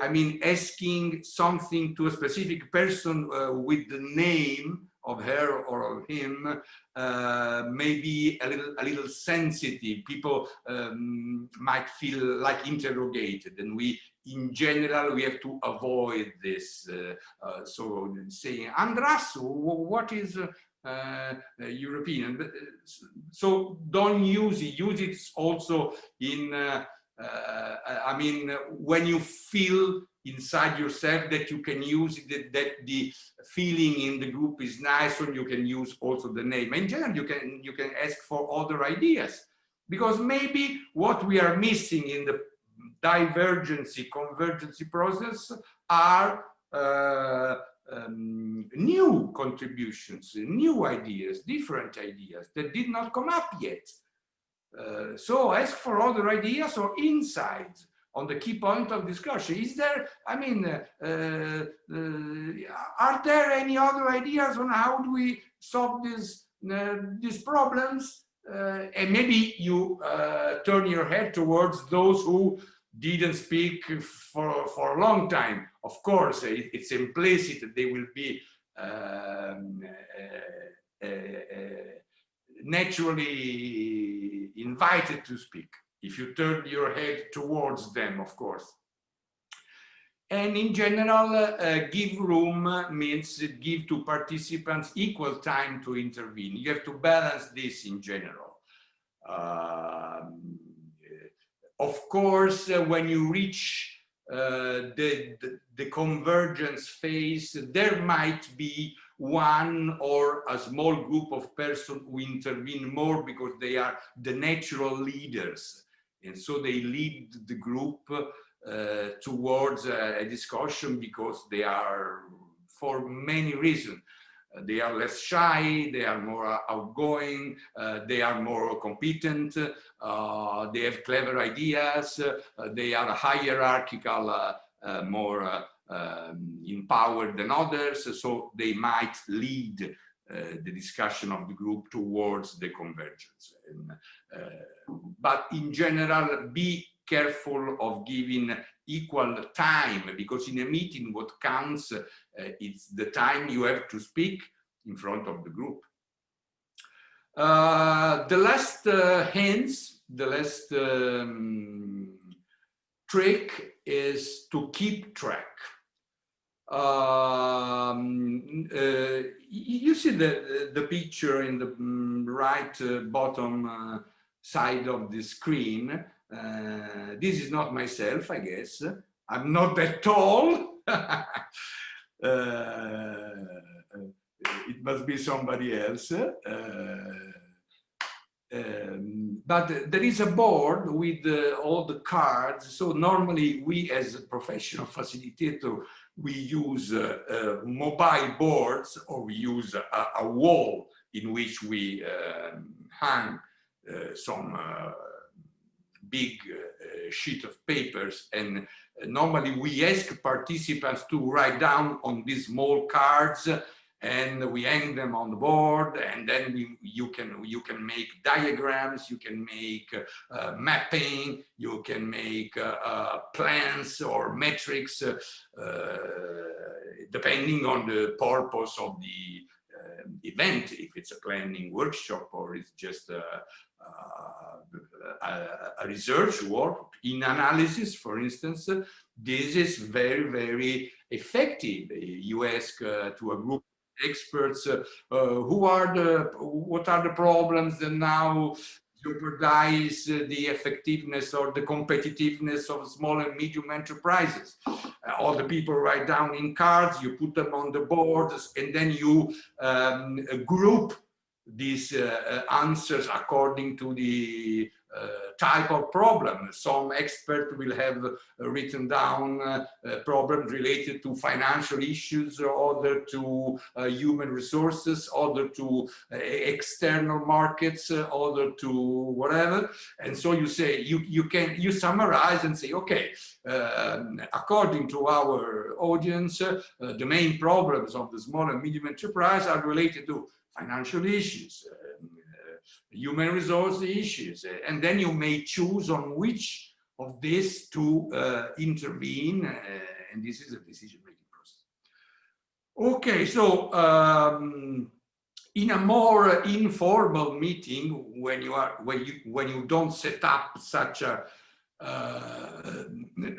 [SPEAKER 2] I mean, asking something to a specific person uh, with the name of her or of him uh, may be a little, a little sensitive. People um, might feel like interrogated and we, in general, we have to avoid this. Uh, uh so saying, Andras, what is uh, European? So don't use it, use it also in uh, I mean, when you feel inside yourself that you can use it, that the feeling in the group is nice, and you can use also the name. In general, you can you can ask for other ideas because maybe what we are missing in the divergency convergency process are uh, um, new contributions, new ideas, different ideas that did not come up yet. Uh, so ask for other ideas or insights on the key point of discussion. Is there, I mean, uh, uh, uh are there any other ideas on how do we solve these, uh, these problems? and maybe you turn your head towards those who didn't speak for, for a long time. Of course, it, it's implicit that they will be um, naturally invited to speak, if you turn your head towards them, of course. And in general, uh, give room means give to participants equal time to intervene. You have to balance this in general. Um, of course, uh, when you reach uh, the, the, the, convergence phase, there might be one or a small group of persons who intervene more because they are the natural leaders. And so they lead the group uh, towards a, discussion because they are, for many reasons, uh, they are less shy, they are more outgoing, uh, they are more competent, uh, they have clever ideas, uh, they are hierarchical, uh, more um, empowered than others, so they might lead uh, the discussion of the group towards the convergence. And, uh, but in general, be careful of giving equal time because in a meeting what counts uh, is the time you have to speak in front of the group. Uh, the last uh, hints, the last um, trick is to keep track. Um, uh, you see the, the picture in the mm, right uh, bottom uh, side of the screen. Uh, this is not myself, I guess. I'm not that tall. <laughs> Uh, it must be somebody else. Uh, um, but there is a board with all the cards. So normally we as a professional facilitator, we use uh, uh, mobile boards or we use a, a wall in which we um, hang uh, some uh, big uh, sheet of papers. And normally we ask participants to write down on these small cards and we hang them on the board and then we, you can you can make diagrams you can make uh, mapping you can make uh, uh, plans or metrics uh, uh, depending on the purpose of the uh, event. If it's a planning workshop or it's just a, a, a research work in analysis for instance this is very very effective. You ask to a group experts uh, uh, who are the what are the problems that now jeopardize the effectiveness or the competitiveness of small and medium enterprises. Uh, all the people write down in cards, you put them on the boards, and then you um, group these uh, answers according to the uh, type of problem. Some expert will have uh, written down uh, problems related to financial issues, other to human resources, other to external markets, other to whatever. And so you say, you, you can, you summarize and say, okay, um, according to our audience, uh, the main problems of the small and medium enterprise are related to financial issues, uh, human resource issues. And then you may choose on which of this to uh, intervene. Uh, and this is a decision-making process. Okay, so um, in a more informal meeting, when you are when you when you don't set up such a uh,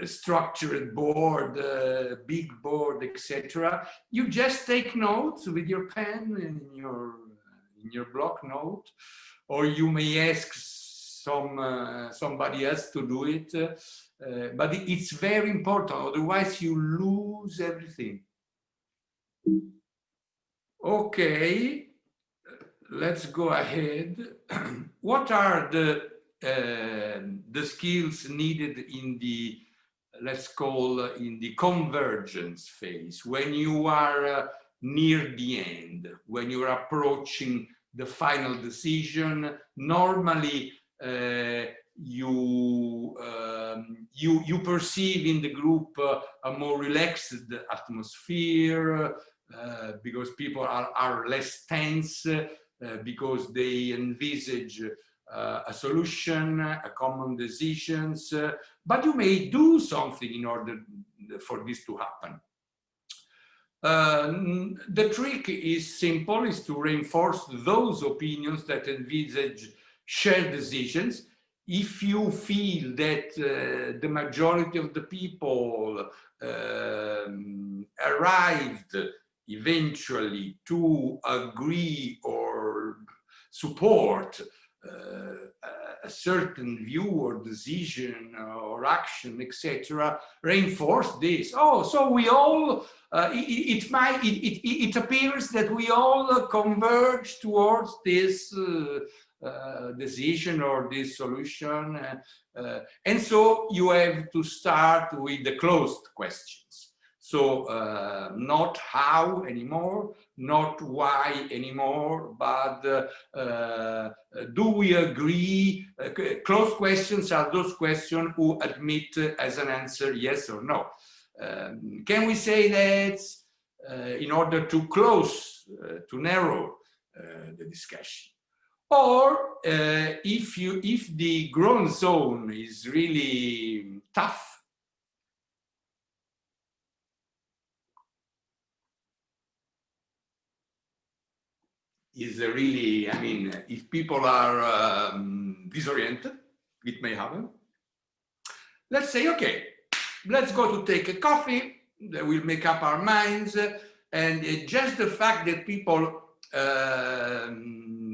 [SPEAKER 2] structured board, uh, big board, etc. You just take notes with your pen and your in your block note, or you may ask some uh, somebody else to do it. Uh, but it's very important, otherwise you lose everything. Okay, let's go ahead. <clears throat> what are the uh, the skills needed in the let's call in the convergence phase when you are uh, near the end when you're approaching the final decision. Normally, uh, you um, you you perceive in the group uh, a more relaxed atmosphere uh, because people are are less tense uh, because they envisage uh, a solution, a common decisions, uh, but you may do something in order for this to happen. Uh, the trick is simple, is to reinforce those opinions that envisage shared decisions. If you feel that uh, the majority of the people um, arrived eventually to agree or support uh, a certain view or decision or action, etc., reinforce this. Oh, so we all, uh, it, it, might, it, it, it, appears that we all converge towards this uh, uh, decision or this solution. Uh, uh, and so you have to start with the closed questions. So uh, not how anymore, not why anymore, but uh, uh, do we agree? closed questions are those questions who admit as an answer yes or no. Um, can we say that in order to close, to narrow the discussion? Or uh, if you if the groan zone is really tough, is really, I mean, if people are um, disoriented, it may happen. Let's say, okay, let's go to take a coffee, we'll make up our minds, and just the fact that people uh,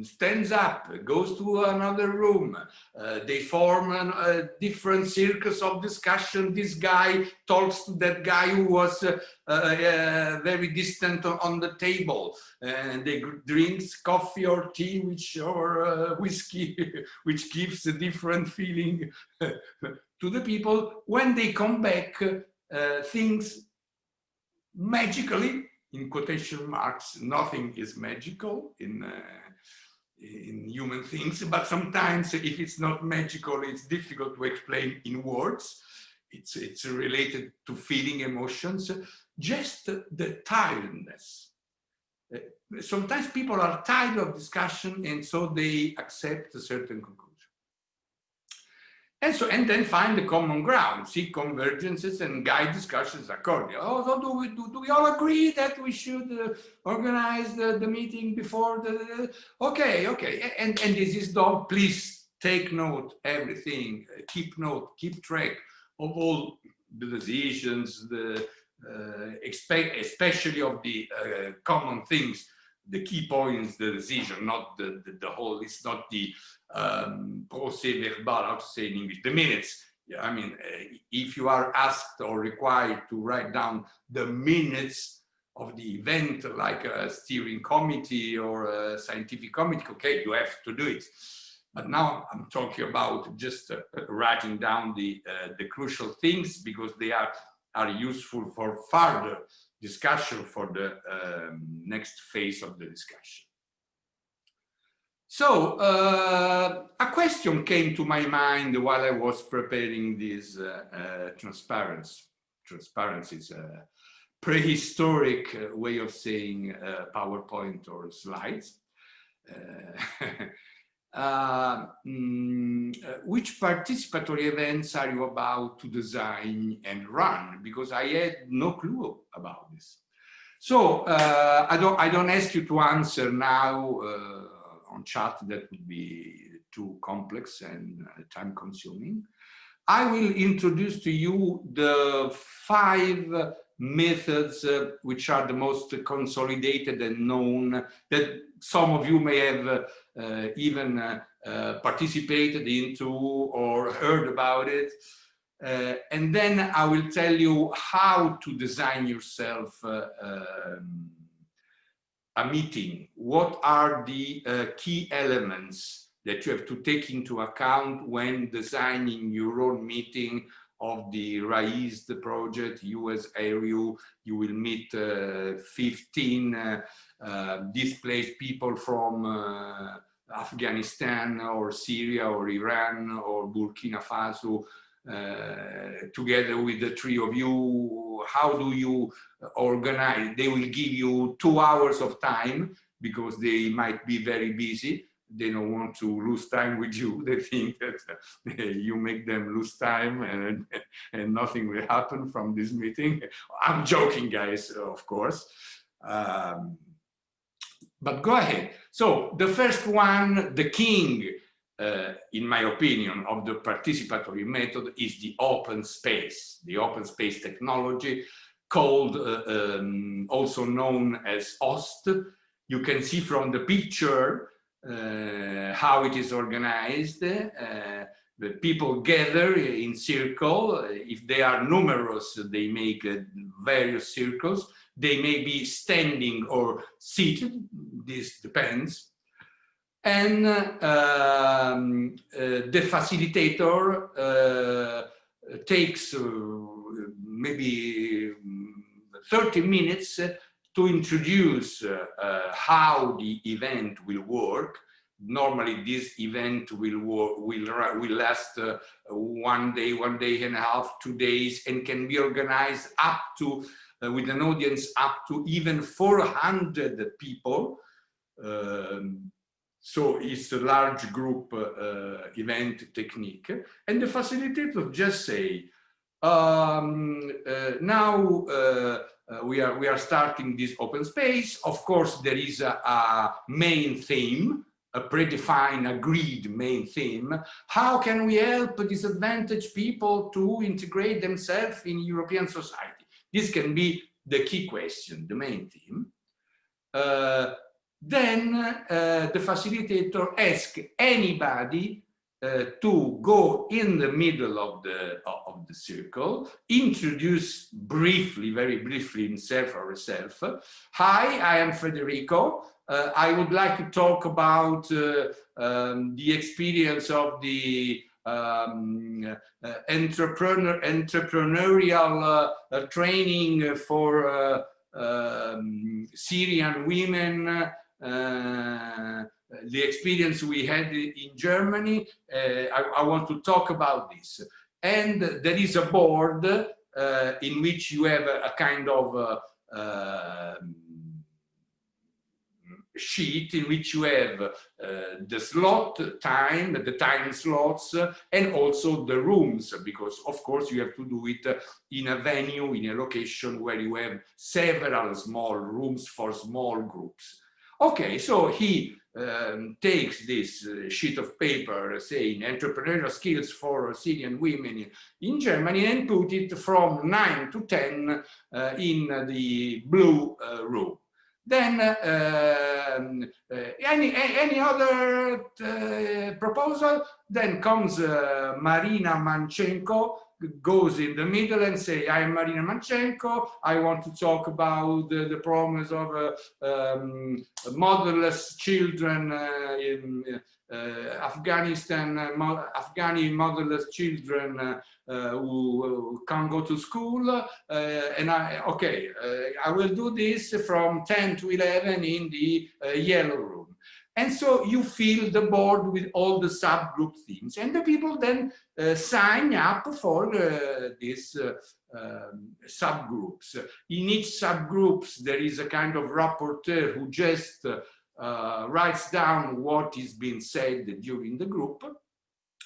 [SPEAKER 2] stands up, goes to another room. Uh, they form an, a different circles of discussion. This guy talks to that guy who was uh, uh, very distant on the table. And they drinks coffee or tea, which or uh, whiskey, <laughs> which gives a different feeling <laughs> to the people. When they come back, uh, things magically in quotation marks, nothing is magical in uh, in human things, but sometimes if it's not magical, it's difficult to explain in words. It's, it's related to feeling emotions, just the tiredness. Uh, sometimes people are tired of discussion and so they accept a certain conclusion. And so, and then find the common ground, seek convergences and guide discussions accordingly. Oh, so do we, do, do we all agree that we should uh, organize the, the meeting before the, okay, okay. And, and this is done, please take note, everything, keep note, keep track of all the decisions, the, uh, expect, especially of the uh, common things, the key points, the decision, not the, the, the whole, it's not the um, verbal, how to say in English, the minutes. Yeah, I mean, uh, if you are asked or required to write down the minutes of the event, like a steering committee or a scientific committee, okay, you have to do it. But now I'm talking about just uh, writing down the uh, the crucial things because they are are useful for further discussion for the um, next phase of the discussion. So uh, a question came to my mind while I was preparing this uh, uh, transparency. Transparency is a prehistoric uh, way of saying uh, PowerPoint or slides. Uh, <laughs> mm, which participatory events are you about to design and run? Because I had no clue about this. So I don't I don't ask you to answer now on chat that would be too complex and uh, time consuming. I will introduce to you the five methods uh, which are the most consolidated and known that some of you may have uh, uh, even uh, uh, participated into or heard about it. and then I will tell you how to design yourself um, a meeting, what are the uh, key elements that you have to take into account when designing your own meeting of the RAISE the project, US ARU, you will meet uh, 15 uh, uh, displaced people from uh, Afghanistan or Syria or Iran or Burkina Faso uh, together with the three of you, how do you organize? They will give you two hours of time because they might be very busy. They don't want to lose time with you. <laughs> They think that you make them lose time and, <laughs> and nothing will happen from this meeting. I'm joking, guys, of course. Um, but go ahead. So the first one, the king, uh, in my opinion, of the participatory method is the open space, the open space technology called, uh, um, also known as OST. You can see from the picture uh, how it is organized. Uh, the people gather in circle. If they are numerous, they make uh, various circles. They may be standing or seated. This depends. And um, uh, the facilitator uh, takes uh, maybe mm, 30 minutes to introduce how the event will work. Normally this event will will will last uh, one day one day and a half two days and can be organized up to uh, with an audience up to even 400 people. Um, so it's a large group uh, event technique and the facilitator just say um, uh, now uh, uh, we are we are starting this open space of course there is a, a main theme a predefined, agreed main theme, how can we help disadvantaged people to integrate themselves in European society? This can be the key question, the main theme. Uh, then uh, the facilitator asks anybody uh, to go in the middle of the of the circle, introduce briefly, very briefly himself or herself. Hi, I am Federico. Uh, I would like to talk about uh, um, the experience of the um, uh, entrepreneur, entrepreneurial uh, training for um, Syrian women, the experience we had in Germany. I, I, want to talk about this. And there is a board in which you have a, a kind of sheet in which you have uh, the slot time, the time slots, uh, and also the rooms, because of course you have to do it uh, in a venue, in a location where you have several small rooms for small groups. Okay, so he um, takes this uh, sheet of paper saying entrepreneurial skills for Syrian women in Germany and put it from 9 to 10 uh, in the blue uh, room. Then um, uh, any, any other uh, proposal, then comes uh, Marina Manchenko, goes in the middle and say, I am Marina Manchenko, I want to talk about the, the problems of uh, um, motherless children uh, in uh, Afghanistan, Afghani motherless children who can't go to school. And I, okay, I will do this from 10 to 11 in the yellow room. And so you fill the board with all the subgroup themes and the people then uh, sign up for uh, these uh, um, subgroups. In each subgroups, there is a kind of rapporteur who just writes down what is being said during the group.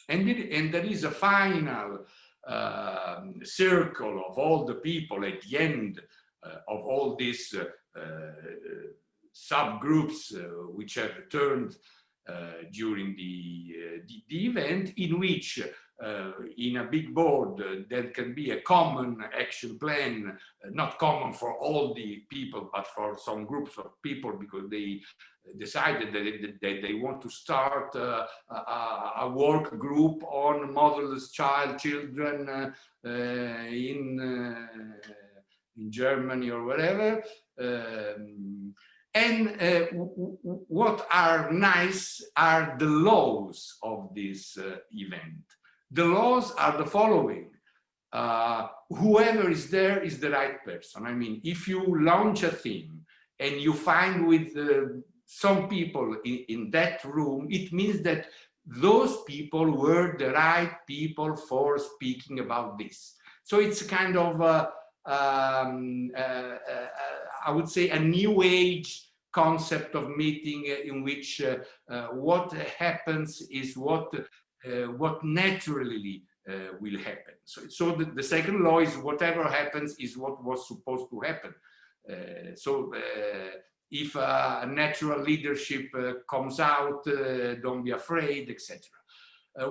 [SPEAKER 2] And, it, and there is a final um, circle of all the people at the end uh, of all uh, uh, subgroups which have returned during the, the, the, event in which uh, in a big board uh, there can be a common action plan, uh, not common for all the people, but for some groups of people because they decided that they, they want to start a, a, work group on motherless child children uh, in, uh, in Germany or whatever. Um, and uh, what are nice are the laws of this event. The laws are the following. Uh, whoever is there is the right person. I mean, if you launch a theme and you find with uh, some people in, in that room, it means that those people were the right people for speaking about this. So it's kind of, a, um, uh, uh, I would say, a new age concept of meeting in which uh, uh, what happens is what uh, what naturally uh, will happen. So, so the, the, second law is whatever happens is what was supposed to happen. Uh, so if a natural leadership comes out, don't be afraid, etc.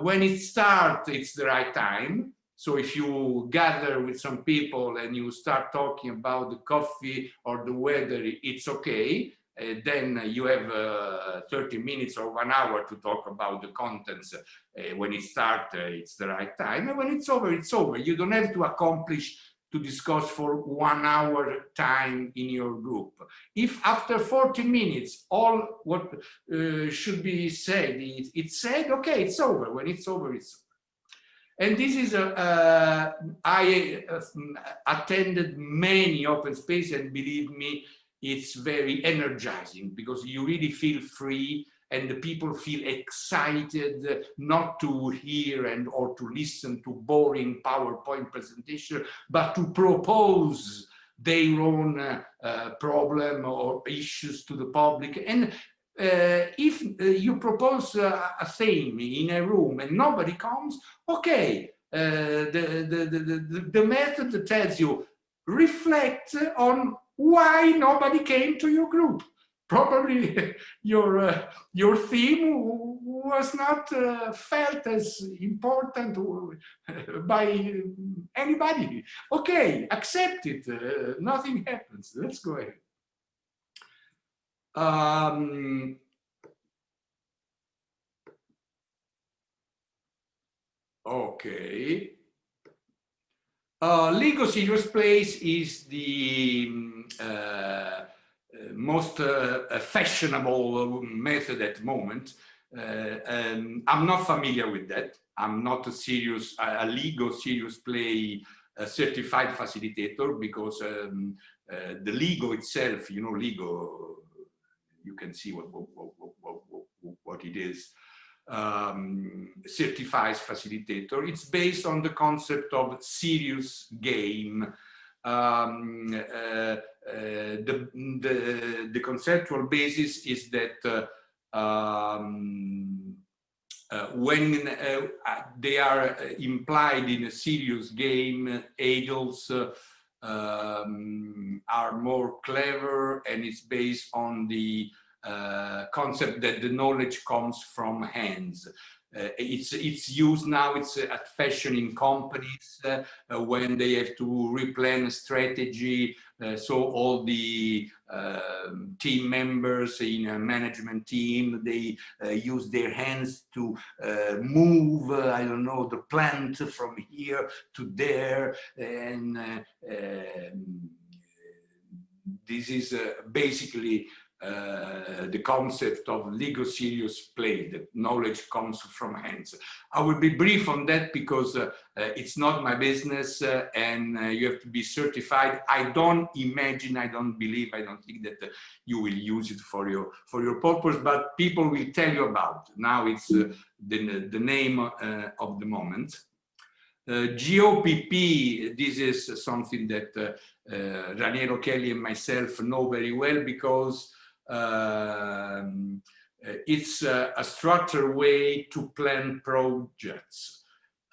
[SPEAKER 2] when it starts, it's the right time. So if you gather with some people and you start talking about the coffee or the weather, it's okay. uh, then you have uh, 30 minutes or one hour to talk about the contents. Uh, when it starts, uh, it's the right time. And when it's over, it's over. You don't have to accomplish to discuss for one hour time in your group. If after 40 minutes, all what uh, should be said, is, it's said, okay, it's over. When it's over, it's over. And this is, a, uh, I attended many open space and believe me, it's very energizing because you really feel free and the people feel excited not to hear and or to listen to boring PowerPoint presentation, but to propose their own uh, problem or issues to the public. And uh, if uh, you propose uh, a theme in a room and nobody comes, okay, uh, the, the, the, the, method tells you reflect on why nobody came to your group. Probably <laughs> your uh, your theme was not uh, felt as important <laughs> by anybody. Okay, accept it. Nothing happens. Let's go ahead. Um, okay. Uh, Lego Serious Place is the um, uh, most uh, fashionable method at the moment. Uh, um, I'm not familiar with that. I'm not a serious, a Lego Serious Play uh, certified facilitator because um, uh, the Lego itself, you know, Lego, you can see what, what, what, what it is um, certifies facilitator. It's based on the concept of serious game. Um, uh, uh, the, the, the, conceptual basis is that uh, um, uh, when uh, they are implied in a serious game, adults um, are more clever and it's based on the uh, concept that the knowledge comes from hands. Uh, it's it's used now it's uh, at fashion in companies uh, uh when they have to replan a strategy uh, so all the um, team members in a management team they use their hands to move i don't know the plant from here to there and um, this is basically uh, the concept of Lego serious play, that knowledge comes from hands. I will be brief on that because uh, uh, it's not my business uh, and uh, you have to be certified. I don't imagine, I don't believe, I don't think that you will use it for your, for your purpose, but people will tell you about. Now it's the, the name of the moment. Uh, GOPP, this is something that uh, uh, Raniero Kelly and myself know very well because um, it's a, a, structured way to plan projects.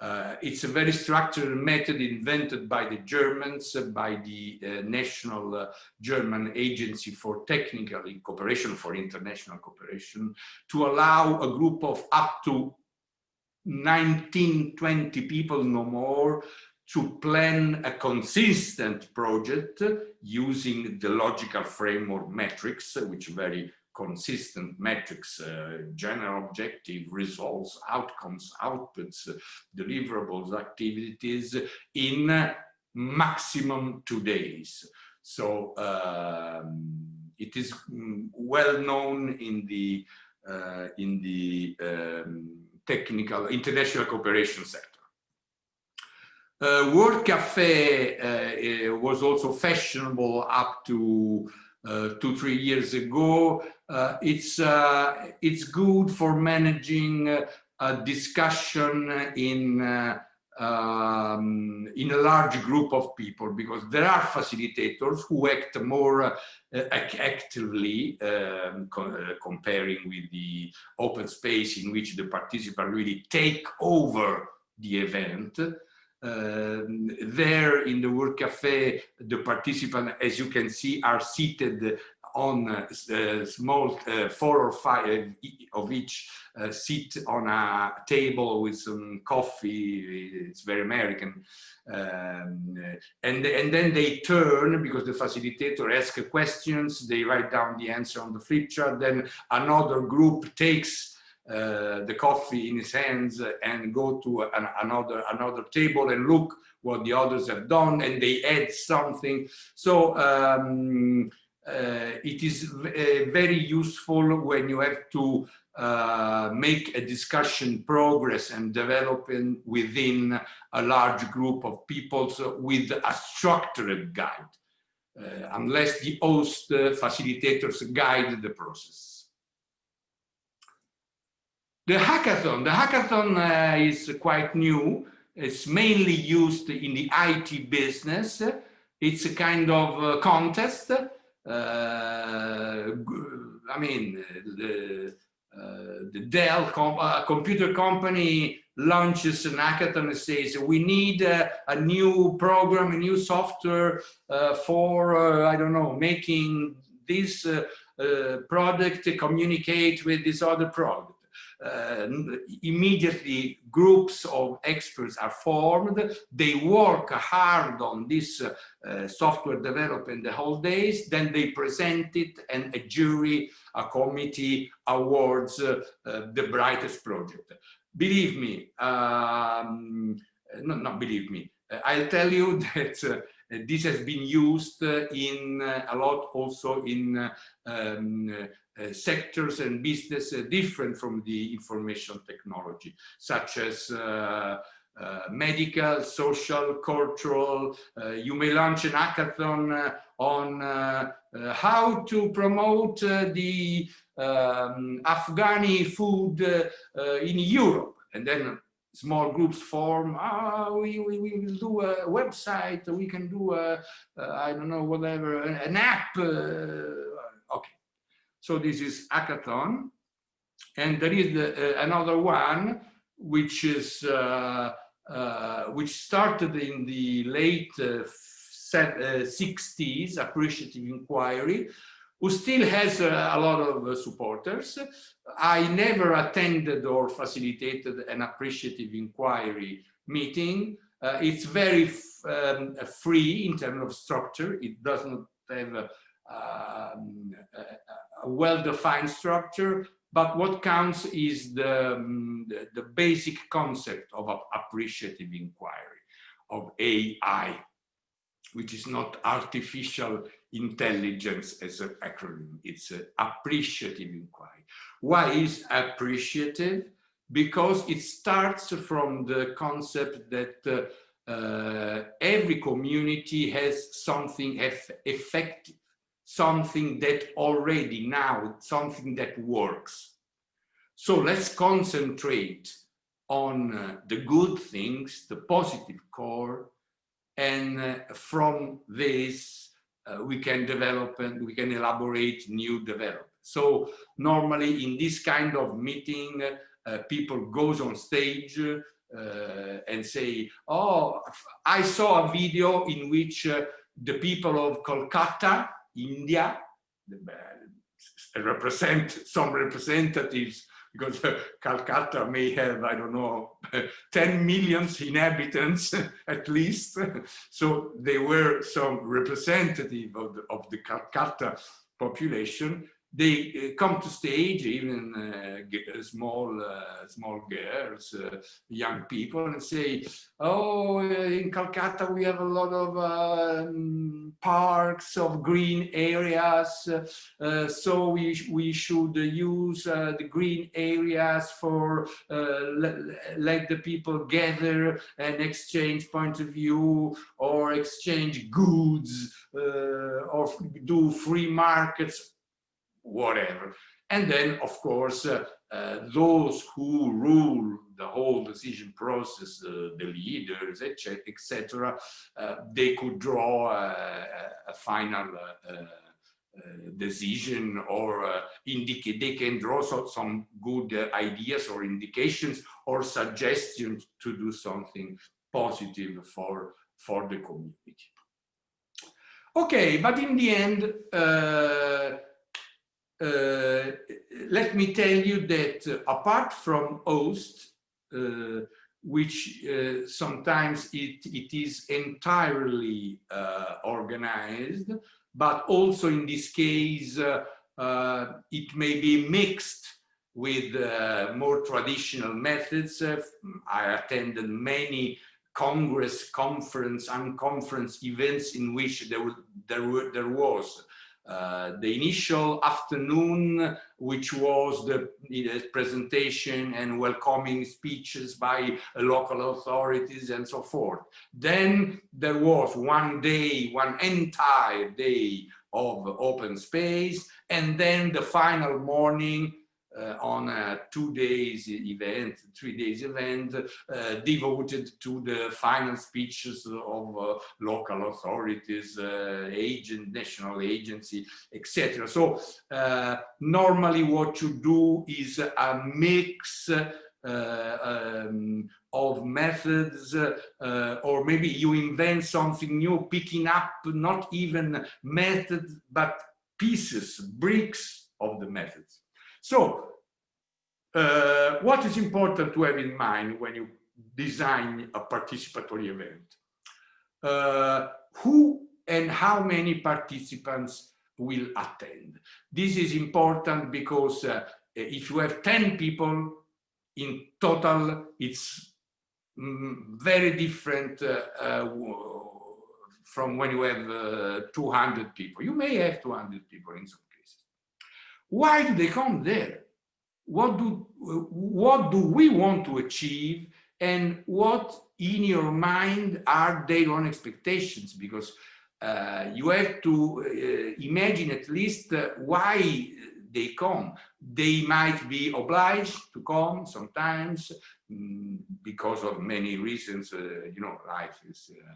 [SPEAKER 2] Uh, it's a very structured method invented by the Germans, uh, by the uh, National uh, German Agency for Technical Cooperation, for International Cooperation, to allow a group of up to 19, 20 people, no more, to plan a consistent project using the logical framework metrics, which very consistent metrics, uh, general objective, results, outcomes, outputs, deliverables, activities in maximum two days. So um, it is mm, well known in the uh, in the um, technical international cooperation sector. Uh, World Cafe uh, was also fashionable up to uh, two, three years ago. Uh, it's, uh, it's good for managing a discussion in, um, in a large group of people because there are facilitators who act more actively um, co comparing with the open space in which the participants really take over the event. Um, there in the World Cafe, the participants, as you can see, are seated on uh, small uh, four or five of each uh, sit on a table with some coffee. It's very American. Um, and, and then they turn because the facilitator asks questions, they write down the answer on the flip chart, then another group takes uh, the coffee in his hands and go to an, another another table and look what the others have done and they add something so um, uh, it is uh, very useful when you have to uh, make a discussion progress and developing within a large group of people so with a structured guide, uh, unless the host uh, facilitators guide the process. The hackathon, the hackathon uh, is quite new. It's mainly used in the IT business. It's a kind of contest uh, I mean, the, uh, the Dell com uh, computer company launches an hackathon and says, we need uh, a new program, a new software uh, for, uh, I don't know, making this product communicate with this other product uh, immediately groups of experts are formed. They work hard on this uh, software development the whole days. Then they present it and a jury, a committee awards uh, uh the brightest project. Believe me, um, no, not believe me, I'll tell you <laughs> that uh, this has been used in uh, a lot also in um, uh, sectors and business uh, different from the information technology, such as uh, uh, medical, social, cultural. Uh, you may launch an hackathon uh, on how to promote the um, Afghani food in Europe. And then small groups form, oh, we, we, we will do a website, we can do a, I don't know, whatever, an app. So this is hackathon. And there is the, uh, another one, which is uh, uh, which started in the late 60s, uh, uh, appreciative inquiry, who still has a lot of uh, supporters. I never attended or facilitated an appreciative inquiry meeting. it's very um, free in terms of structure. It doesn't have um, well-defined structure, but what counts is the, um, the, the, basic concept of appreciative inquiry, of AI, which is not artificial intelligence as an acronym, it's an appreciative inquiry. Why is appreciative? Because it starts from the concept that uh, uh, every community has something eff effective something that already now, something that works. So let's concentrate on uh, the good things, the positive core, and uh, from this uh, we can develop and we can elaborate new development. So normally in this kind of meeting, uh, people goes on stage uh, and say, oh, I saw a video in which uh, the people of Kolkata India, represent some representatives because uh, <laughs> Calcutta may have, I don't know, <laughs> 10 million inhabitants <laughs> at least. So they were some representative of the, of the Calcutta population they uh, come to stage, even uh, uh, small uh, small girls, uh, young people, and say, "Oh, in Calcutta we have a lot of um, parks of green areas, uh, so we we should use the green areas for let, let the people gather and exchange point of view, or exchange goods, or do free markets." Whatever. And then, of course, uh, uh, those who rule the whole decision process, uh, the leaders, etc., uh, they could draw a, a final uh, uh, decision or indicate they can draw so, some good ideas or indications or suggestions to do something positive for for the community. Okay, but in the end, uh, let me tell you that uh, apart from OST, uh, which uh, sometimes it, it is entirely organized, but also in this case, it may be mixed with more traditional methods. I attended many congress, conference, and conference events in which there, there, there was uh, the initial afternoon, which was the, the, presentation and welcoming speeches by local authorities and so forth. Then there was one day, one entire day of open space, and then the final morning uh, on a two days event, three days event uh, devoted to the final speeches of uh, local authorities, uh, agent, national agency, etc. So uh, normally what you do is a mix uh, um, of methods or maybe you invent something new, picking up not even methods, but pieces, bricks of the methods. So uh, what is important to have in mind when you design a participatory event? Uh, who and how many participants will attend? This is important because uh, if you have 10 people in total, it's mm, very different uh, uh, from when you have uh, 200 people. You may have 200 people in some. Why do they come there? What do, what do we want to achieve and what in your mind are their own expectations? Because uh, you have to uh, imagine at least uh, why they come. They might be obliged to come sometimes mm, because of many reasons, uh, you know, life is uh,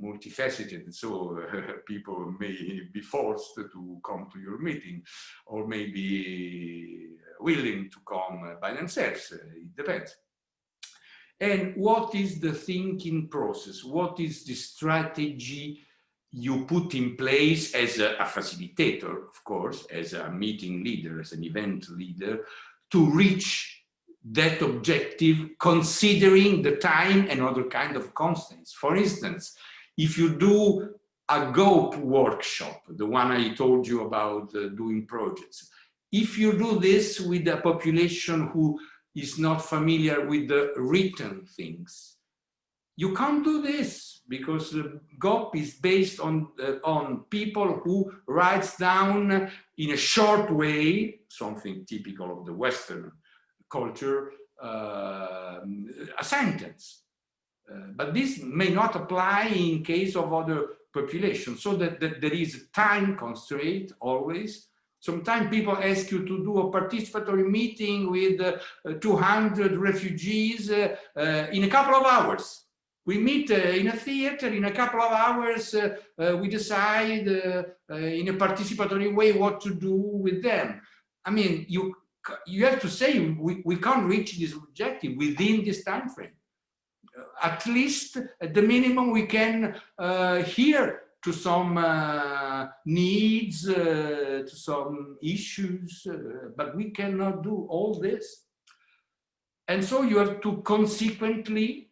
[SPEAKER 2] multifaceted, so uh, <laughs> people may be forced to come to your meeting or may be willing to come by themselves, uh, it depends. And what is the thinking process? What is the strategy you put in place as a, a facilitator, of course, as a meeting leader, as an event leader, to reach that objective considering the time and other kind of constants. For instance, if you do a GOPE workshop, the one I told you about uh, doing projects, if you do this with a population who is not familiar with the written things, you can't do this because uh, GOP is based on, uh, on people who writes down in a short way, something typical of the Western culture, uh, a sentence. Uh, but this may not apply in case of other populations, so that, that there is a time constraint always. Sometimes people ask you to do a participatory meeting with uh, 200 refugees uh, uh, in a couple of hours. We meet uh, in a theater, in a couple of hours, we decide in a participatory way what to do with them. I mean, you you have to say we, we can't reach this objective within this time frame. At least at the minimum we can uh, hear to some uh, needs, uh, to some issues, uh, but we cannot do all this. And so you have to consequently,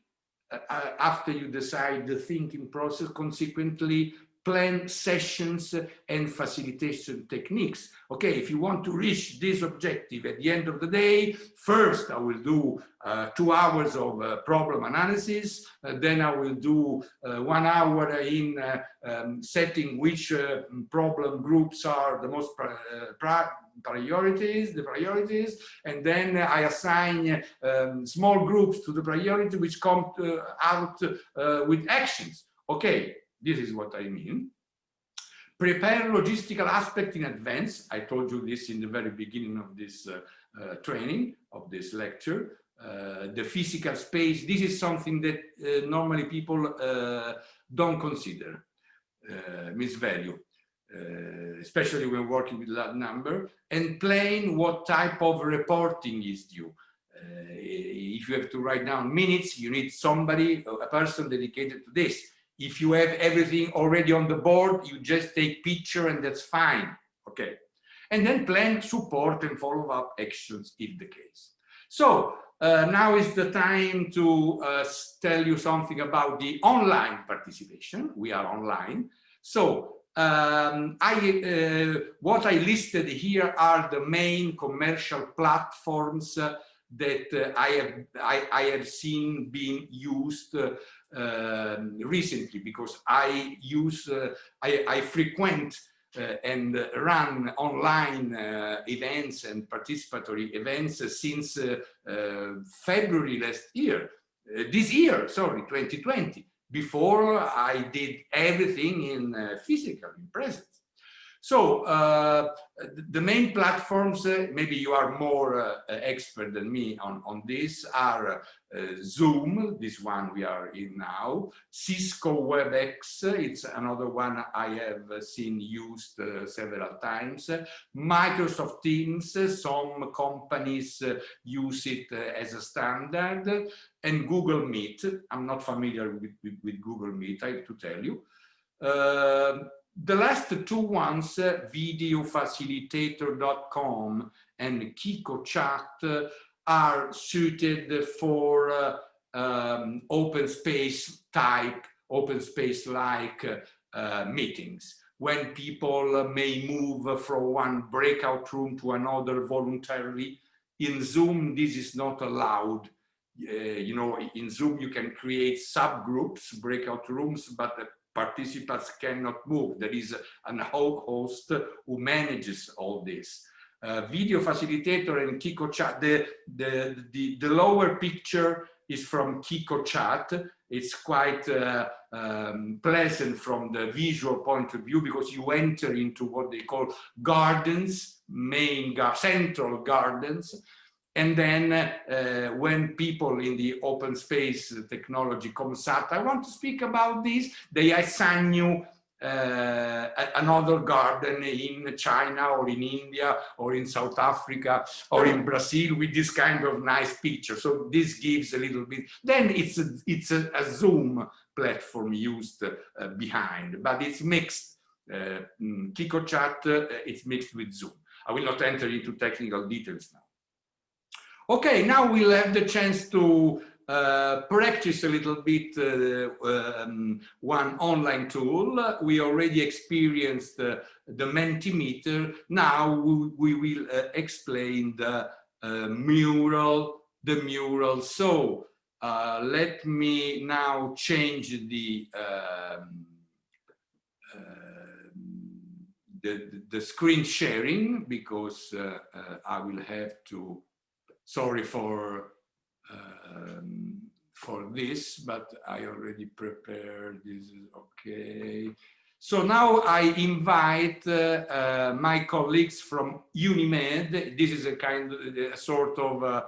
[SPEAKER 2] uh, uh, after you decide the thinking process, consequently plan sessions and facilitation techniques. Okay, if you want to reach this objective at the end of the day, first I will do uh, two hours of uh, problem analysis, uh, then I will do uh, one hour in uh, um, setting which uh, problem groups are the most priorities, the priorities, and then I assign um, small groups to the priority which come to, out with actions. Okay, this is what I mean. Prepare logistical aspect in advance. I told you this in the very beginning of this uh, uh, training, of this lecture. Uh, the physical space, this is something that uh, normally people uh, don't consider, uh, misvalue. especially when working with large number, and plan what type of reporting is due. if you have to write down minutes, you need somebody, a person dedicated to this If you have everything already on the board, you just take picture and that's fine. Okay. And then plan support and follow up actions if the case. So uh, now is the time to uh, tell you something about the online participation. We are online. So um, I, uh, what I listed here are the main commercial platforms uh, that uh, I have I, I, have seen being used uh, um, recently because I use I, I frequent uh, and run online uh, events and participatory events since uh, February last year, this year, sorry, 2020. Before I did everything in physical, in presence. So uh, the main platforms, uh, maybe you are more uh, expert than me on, on this, are uh, Zoom, this one we are in now, Cisco WebEx, it's another one I have seen used uh, several times, Microsoft Teams, some companies uh, use it as a standard, and Google Meet. I'm not familiar with, with, with Google Meet, I have to tell you. The last two ones, uh, videofacilitator.com and QiqoChat, are suited for um, open space type, open space like uh, meetings when people may move from one breakout room to another voluntarily. In Zoom, this is not allowed. Uh, you know, in Zoom, you can create subgroups, breakout rooms, but participants cannot move. There is an host who manages all this. Uh, video facilitator and QiqoChat, the, the, the, the, lower picture is from QiqoChat. It's quite uh, um, pleasant from the visual point of view because you enter into what they call gardens, main gar central gardens, and then uh, when people in the open space technology comes out, I want to speak about this, they assign you uh, another garden in China or in India or in South Africa or in Brazil with this kind of nice picture. So this gives a little bit, then it's a, it's a, a Zoom platform used uh, behind, but it's mixed. Uh, mm, QiqoChat, uh, it's mixed with Zoom. I will not enter into technical details now. Okay, now we'll have the chance to uh, practice a little bit uh, um, one online tool. We already experienced uh, the Mentimeter. Now we, we will uh, explain the uh, mural, the mural. So uh, let me now change the, um, the, the, screen sharing because I will have to sorry for um, for this, but I already prepared this is okay. So now I invite uh, uh, my colleagues from UNIMED. This is a kind of a sort of uh,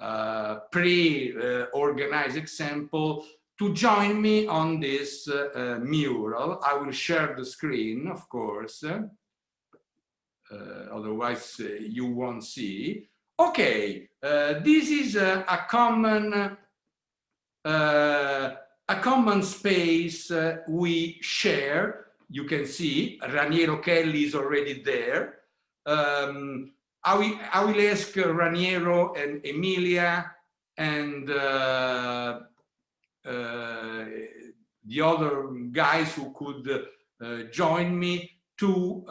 [SPEAKER 2] uh pre-organized example to join me on this uh, uh, mural. I will share the screen, of course. otherwise, you won't see. Okay, uh, this is a, common uh, a common space uh, we share. You can see Raniero Kelly is already there. Um, I, will, I will ask Raniero and Emilia and uh, uh, the other guys who could join me to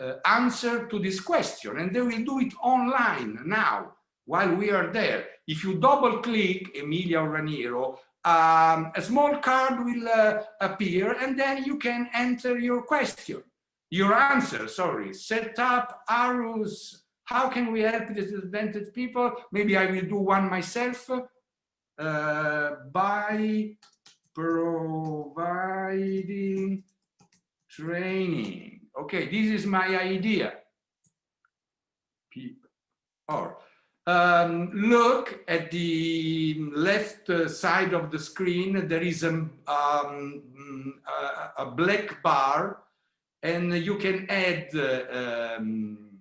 [SPEAKER 2] uh, answer to this question and they will do it online now while we are there. If you double click Emilia or Raniero, um, a small card will uh, appear and then you can enter your question, your answer, sorry, set up arrows. How can we help disadvantaged people? Maybe I will do one myself uh, by providing training Okay, this is my idea. Or um, look at the left side of the screen. There is a, um, a, a black bar, and you can add uh, um,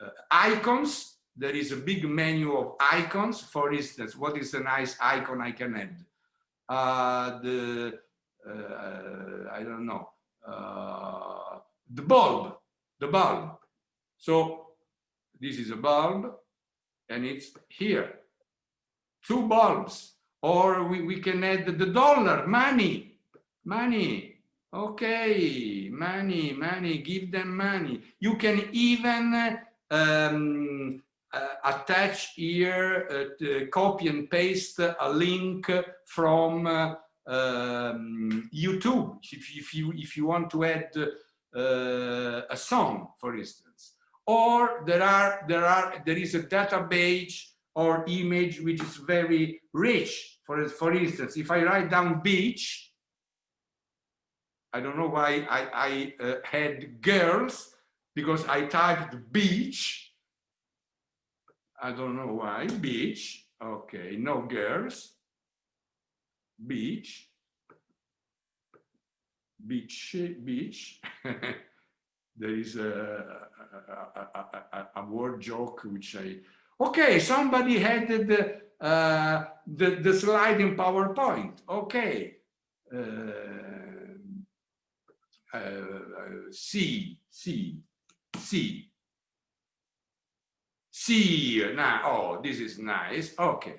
[SPEAKER 2] uh, icons. There is a big menu of icons. For instance, what is a nice icon I can add? Uh, the uh, I don't know, uh, the bulb, the bulb. So this is a bulb and it's here, two bulbs. Or we, we can add the dollar, money, money. Okay, money, money, give them money. You can even um, uh, attach here, uh, copy and paste a link from uh, um, YouTube if, if, you if you want to add uh, a song, for instance. Or there are there are there is a database or image which is very rich. For for instance, if I write down beach, I don't know why I, I uh, had girls because I typed beach. I don't know why beach. Okay, no girls beach, beach, beach. <laughs> there is a, a, a, a, word joke which I, okay, somebody had the, uh, the, the slide in PowerPoint. Okay. Uh, uh, C, C, C. C, now, oh, this is nice. Okay.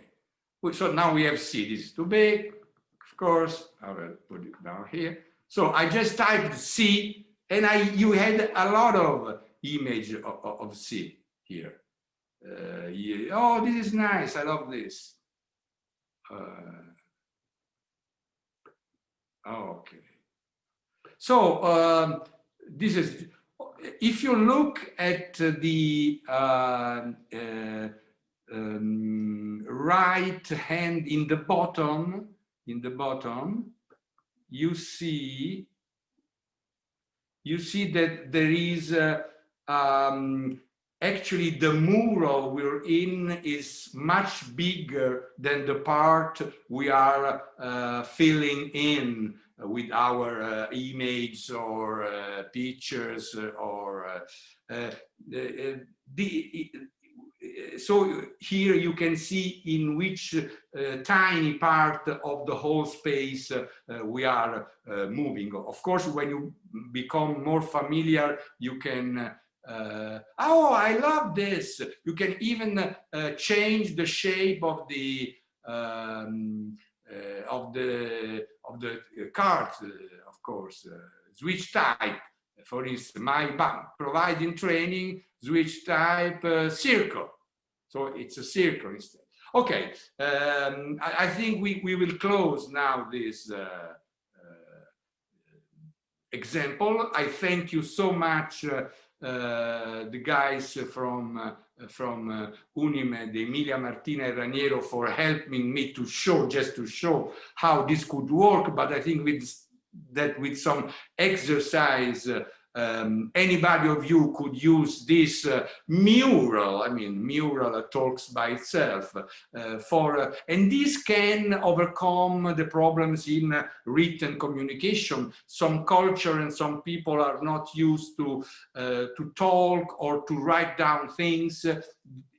[SPEAKER 2] So now we have C, this is too big of course, I will put it down here. So I just typed C and I you had a lot of image of, of C here. Uh, yeah. Oh, this is nice. I love this. Uh, okay. So um, this is, if you look at the uh, uh um, right hand in the bottom, in the bottom, you see you see that there is uh, um, actually the mural we're in is much bigger than the part we are uh, filling in with our uh, image or uh, pictures or uh, the, so here you can see in which uh, tiny part of the whole space uh, we are uh, moving. Of course, when you become more familiar, you can uh, oh, I love this. You can even uh, change the shape of the um, uh, of the of the card, of course. switch type, for instance, my bank providing training, switch type circle. So it's a circle instead. Okay, um, I, I, think we, we will close now this uh, uh, example. I thank you so much, uh, uh the guys from uh, from uh, Unimed, Emilia Martina and Raniero for helping me to show, just to show how this could work. But I think with that with some exercise um, anybody of you could use this uh, mural, I mean, mural talks by itself uh, for, uh, and this can overcome the problems in uh, written communication. Some culture and some people are not used to, uh, to talk or to write down things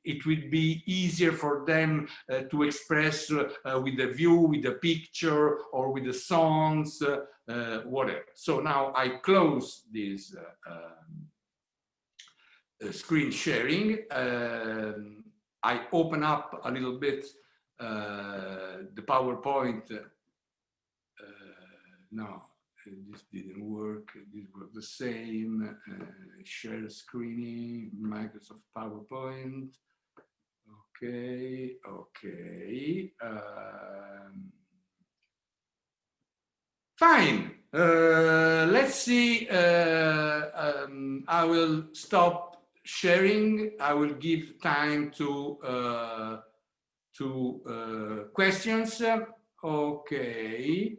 [SPEAKER 2] it will be easier for them uh, to express uh, with a view, with a picture, or with the songs, uh, uh, whatever. So now I close this uh, um, uh, screen sharing. Um, I open up a little bit the PowerPoint. no, this didn't work. This was the same. share screening, Microsoft PowerPoint. Okay, okay. Um, Fine. Uh, let's see. Uh, um, I will stop sharing. I will give time to uh, to uh, questions. Okay.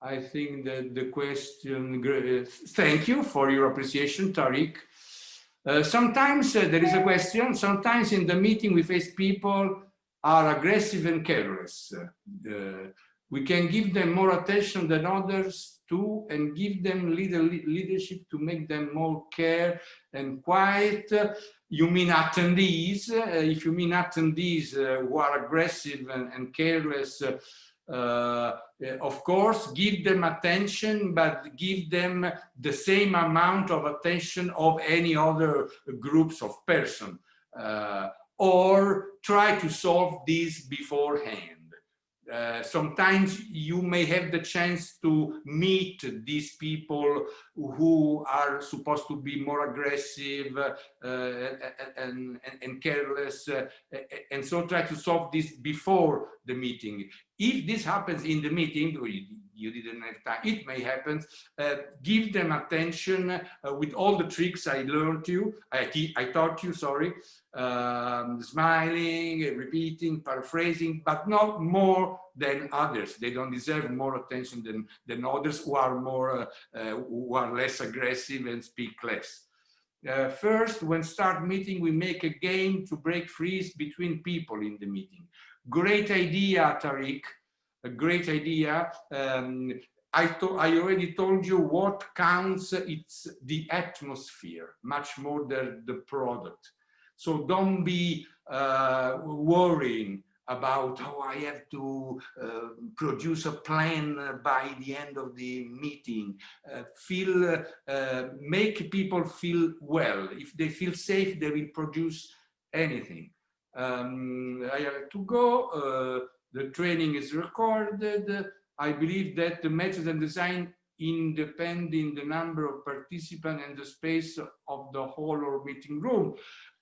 [SPEAKER 2] I think that the question. Thank you for your appreciation, Tariq. Uh, sometimes uh, there is a question. Sometimes in the meeting we face people are aggressive and careless. Uh, we can give them more attention than others too and give them leader, leadership to make them more care and quiet. You mean attendees? Uh, if you mean attendees uh, who are aggressive and, and careless, Uh, of course, give them attention, but give them the same amount of attention of any other groups of person. Uh, or try to solve this beforehand. Uh, sometimes you may have the chance to meet these people who are supposed to be more aggressive uh, and, and, and, careless uh, and so try to solve this before the meeting. If this happens in the meeting, you didn't have time, it may happen, uh, give them attention uh, with all the tricks I learned you, I, I taught you, sorry, um, smiling, repeating, paraphrasing, but not more than others. They don't deserve more attention than, than others who are more, uh, uh who are less aggressive and speak less. Uh, first, when start meeting, we make a game to break freeze between people in the meeting. Great idea, Tariq a great idea. Um, I, I already told you what counts, it's the atmosphere, much more than the product. So don't be uh, worrying about how I have to uh, produce a plan by the end of the meeting. Uh, feel, uh, make people feel well. If they feel safe, they will produce anything. Um, I have to go. Uh, the training is recorded. I believe that the methods and design independ in the number of participants and the space of the hall or meeting room.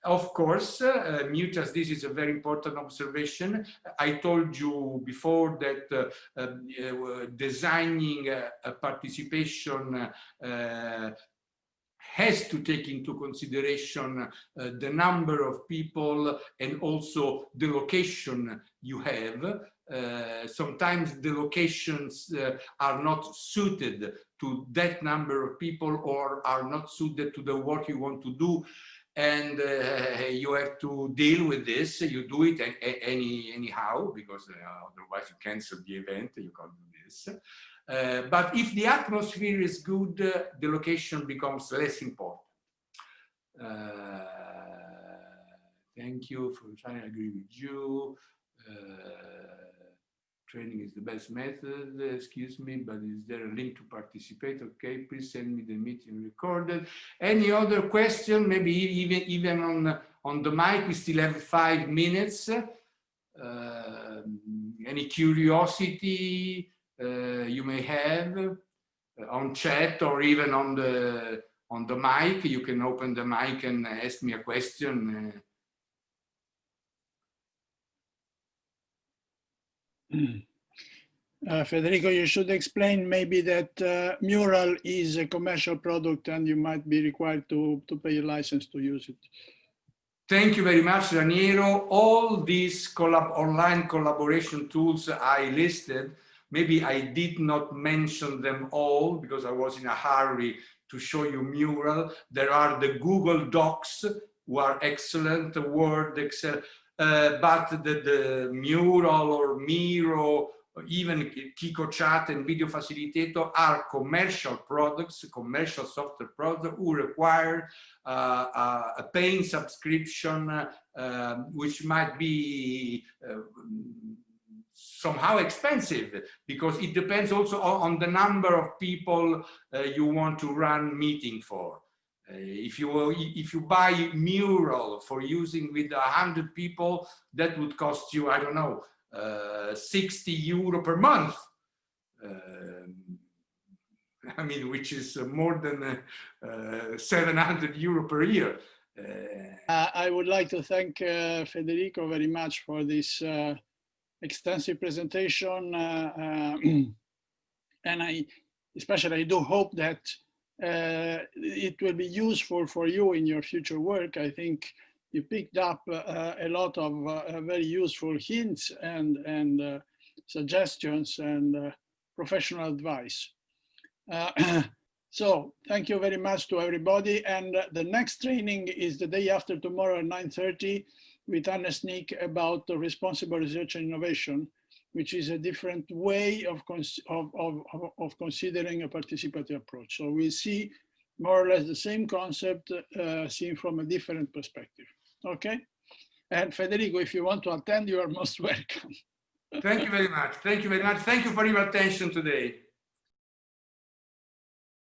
[SPEAKER 2] Of course, uh, Mutaz, this is a very important observation. I told you before that uh, uh, designing a participation uh, has to take into consideration uh, the number of people and also the location you have. Uh, sometimes the locations uh, are not suited to that number of people or are not suited to the work you want to do. And uh, you have to deal with this. You do it any anyhow because uh, otherwise you cancel the event you can't do this uh, but if the atmosphere is good, uh, the location becomes less important. Uh, thank you for trying to agree with you. training is the best method, excuse me, but is there a link to participate? Okay, please send me the meeting recorded. Any other question? Maybe even, even on, on the mic, we still have five minutes. Uh, any curiosity? Uh, you may have uh, on chat or even on the on the mic. You can open the mic and ask me a question.
[SPEAKER 1] Uh, Federico, you should explain maybe that uh, Mural is a commercial product and you might be required to, to pay a license to use it.
[SPEAKER 2] Thank you very much, Raniero. All these collab online collaboration tools I listed Maybe I did not mention them all because I was in a hurry to show you mural. There are the Google Docs who are excellent, Word, Excel, uh, but the, the mural or Miro, even QiqoChat and Video Facilitator are commercial products, commercial software products who require uh, a paying subscription, uh, which might be uh, somehow expensive because it depends also on the number of people uh, you want to run meeting for. Uh, if you if you buy mural for using with a hundred people, that would cost you I don't know uh, 60 euro per month. Um, <laughs> I mean, which is more than uh, 700 euro per year.
[SPEAKER 1] Uh, I would like to thank uh, Federico very much for this extensive presentation. Uh, uh, <clears throat> and I especially I do hope that uh, it will be useful for you in your future work. I think you picked up a lot of very useful hints and, and suggestions and professional advice. <clears throat> So thank you very much to everybody. And the next training is the day after tomorrow at 9.30 with Anne Sneak about responsible research and innovation, which is a different way of, of, of, of considering a participatory approach. So we see more or less the same concept uh, seen from a different perspective. Okay. And Federico, if you want to attend, you are most <laughs> welcome.
[SPEAKER 2] Thank you very much. Thank you very much. Thank you for your attention today.